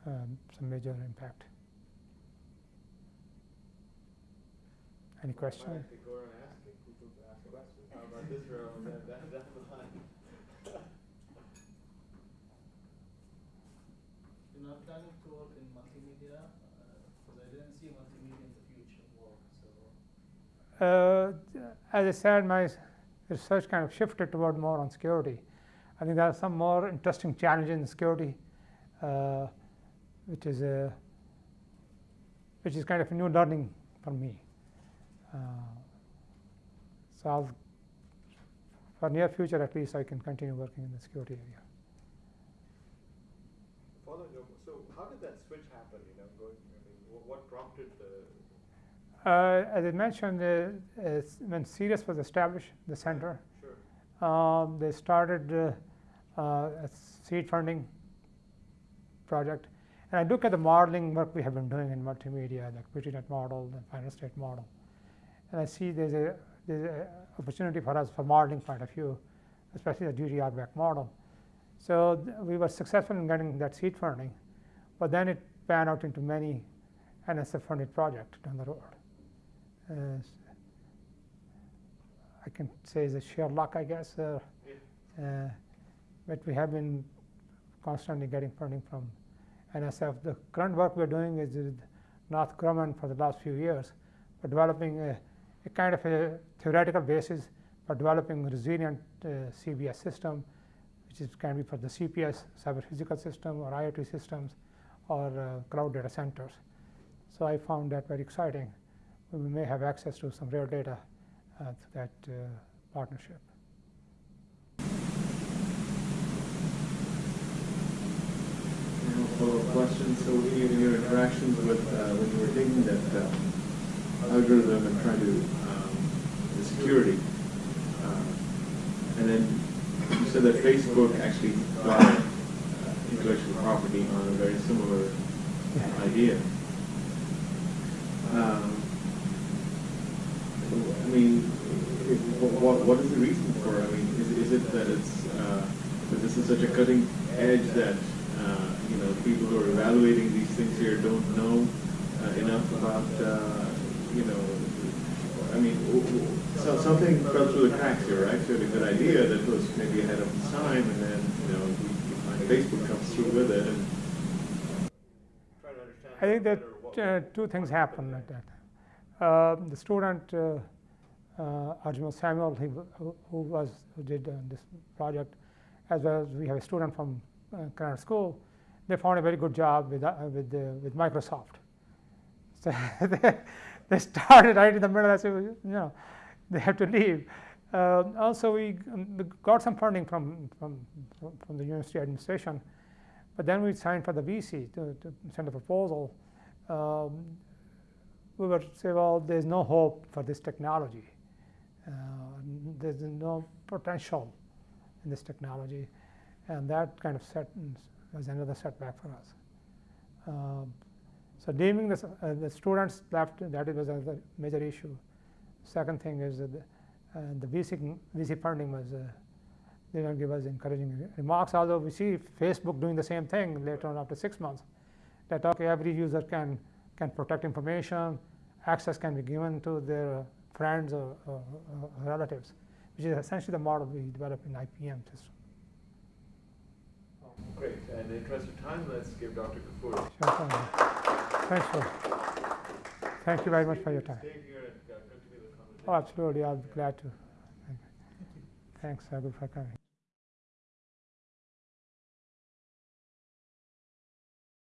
[SPEAKER 2] um, some major impact. Any questions?
[SPEAKER 1] ask questions. How about this row and then down the line?
[SPEAKER 3] You're not planning to work in multimedia see multimedia in the future
[SPEAKER 2] so. Uh, as I said, my research kind of shifted toward more on security. I think there are some more interesting challenges in security, uh, which is a which is kind of a new learning for me. Uh, so I'll, for near future at least, I can continue working in the security area.
[SPEAKER 1] So how did that switch happen? You know, going what prompted the?
[SPEAKER 2] Uh, as I mentioned, uh, when CERIAS was established, the center,
[SPEAKER 1] sure.
[SPEAKER 2] um, they started uh, uh, a seed funding project. And I look at the modeling work we have been doing in multimedia, like Petri net model, the final state model. And I see there's a there's an opportunity for us for modeling point of view, especially the GT RBAC model. So we were successful in getting that seed funding, but then it pan out into many NSF funded project down the road. Uh, I can say it's a sheer luck, I guess. Uh, uh, but we have been constantly getting funding from NSF. The current work we're doing is with Northrop Grumman for the last few years, for developing a, a kind of a theoretical basis for developing a resilient uh, CBS system, which is can be for the CPS, cyber physical system, or IoT systems, or uh, cloud data centers. So I found that very exciting. We may have access to some real data uh, through that uh, partnership.
[SPEAKER 1] Follow-up questions. So in your, in your interactions with, uh, when you were taking that um, algorithm and trying to, um, the security, uh, and then you said that Facebook actually got uh, intellectual property on a very similar idea. Um, I mean, what, what is the reason for? I mean, is, is it that it's, uh, that this is such a cutting edge that, uh, you know, people who are evaluating these things here don't know uh, enough about, uh, you know, I mean, so something fell through the cracks here, right? You had a good idea that was maybe ahead of its time, and then, you know, Facebook comes through with it and.
[SPEAKER 2] I think that uh, two things happen at that. Uh, the student, Arjun Samuel, who, who was who did uh, this project, as well as we have a student from uh, School, they found a very good job with uh, with uh, with Microsoft. So they, they started right in the middle. I said, "Well, you know, they have to leave. Uh, also, we, um, we got some funding from, from from the university administration. But then we signed for the VC to, to send a proposal. Um, we were say, well, there's no hope for this technology. Uh, there's no potential in this technology, and that kind of set was another setback for us. Um, so deeming this, uh, the students left, that was a major issue. Second thing is that the, uh, the VC, VC funding was uh, they don't give us encouraging remarks, although we see Facebook doing the same thing later on after six months. That okay, every user can, can protect information, access can be given to their friends or, or, or relatives, which is essentially the model we developed in IPM system.
[SPEAKER 1] Great, and in the interest of time, let's give Dr. Ghafoor.
[SPEAKER 2] Sure, thank you. Thanks for, thank you very much for your time.
[SPEAKER 1] Stay here and uh.
[SPEAKER 2] Oh, absolutely, I'll be glad to. Thanks, Raghu, for coming.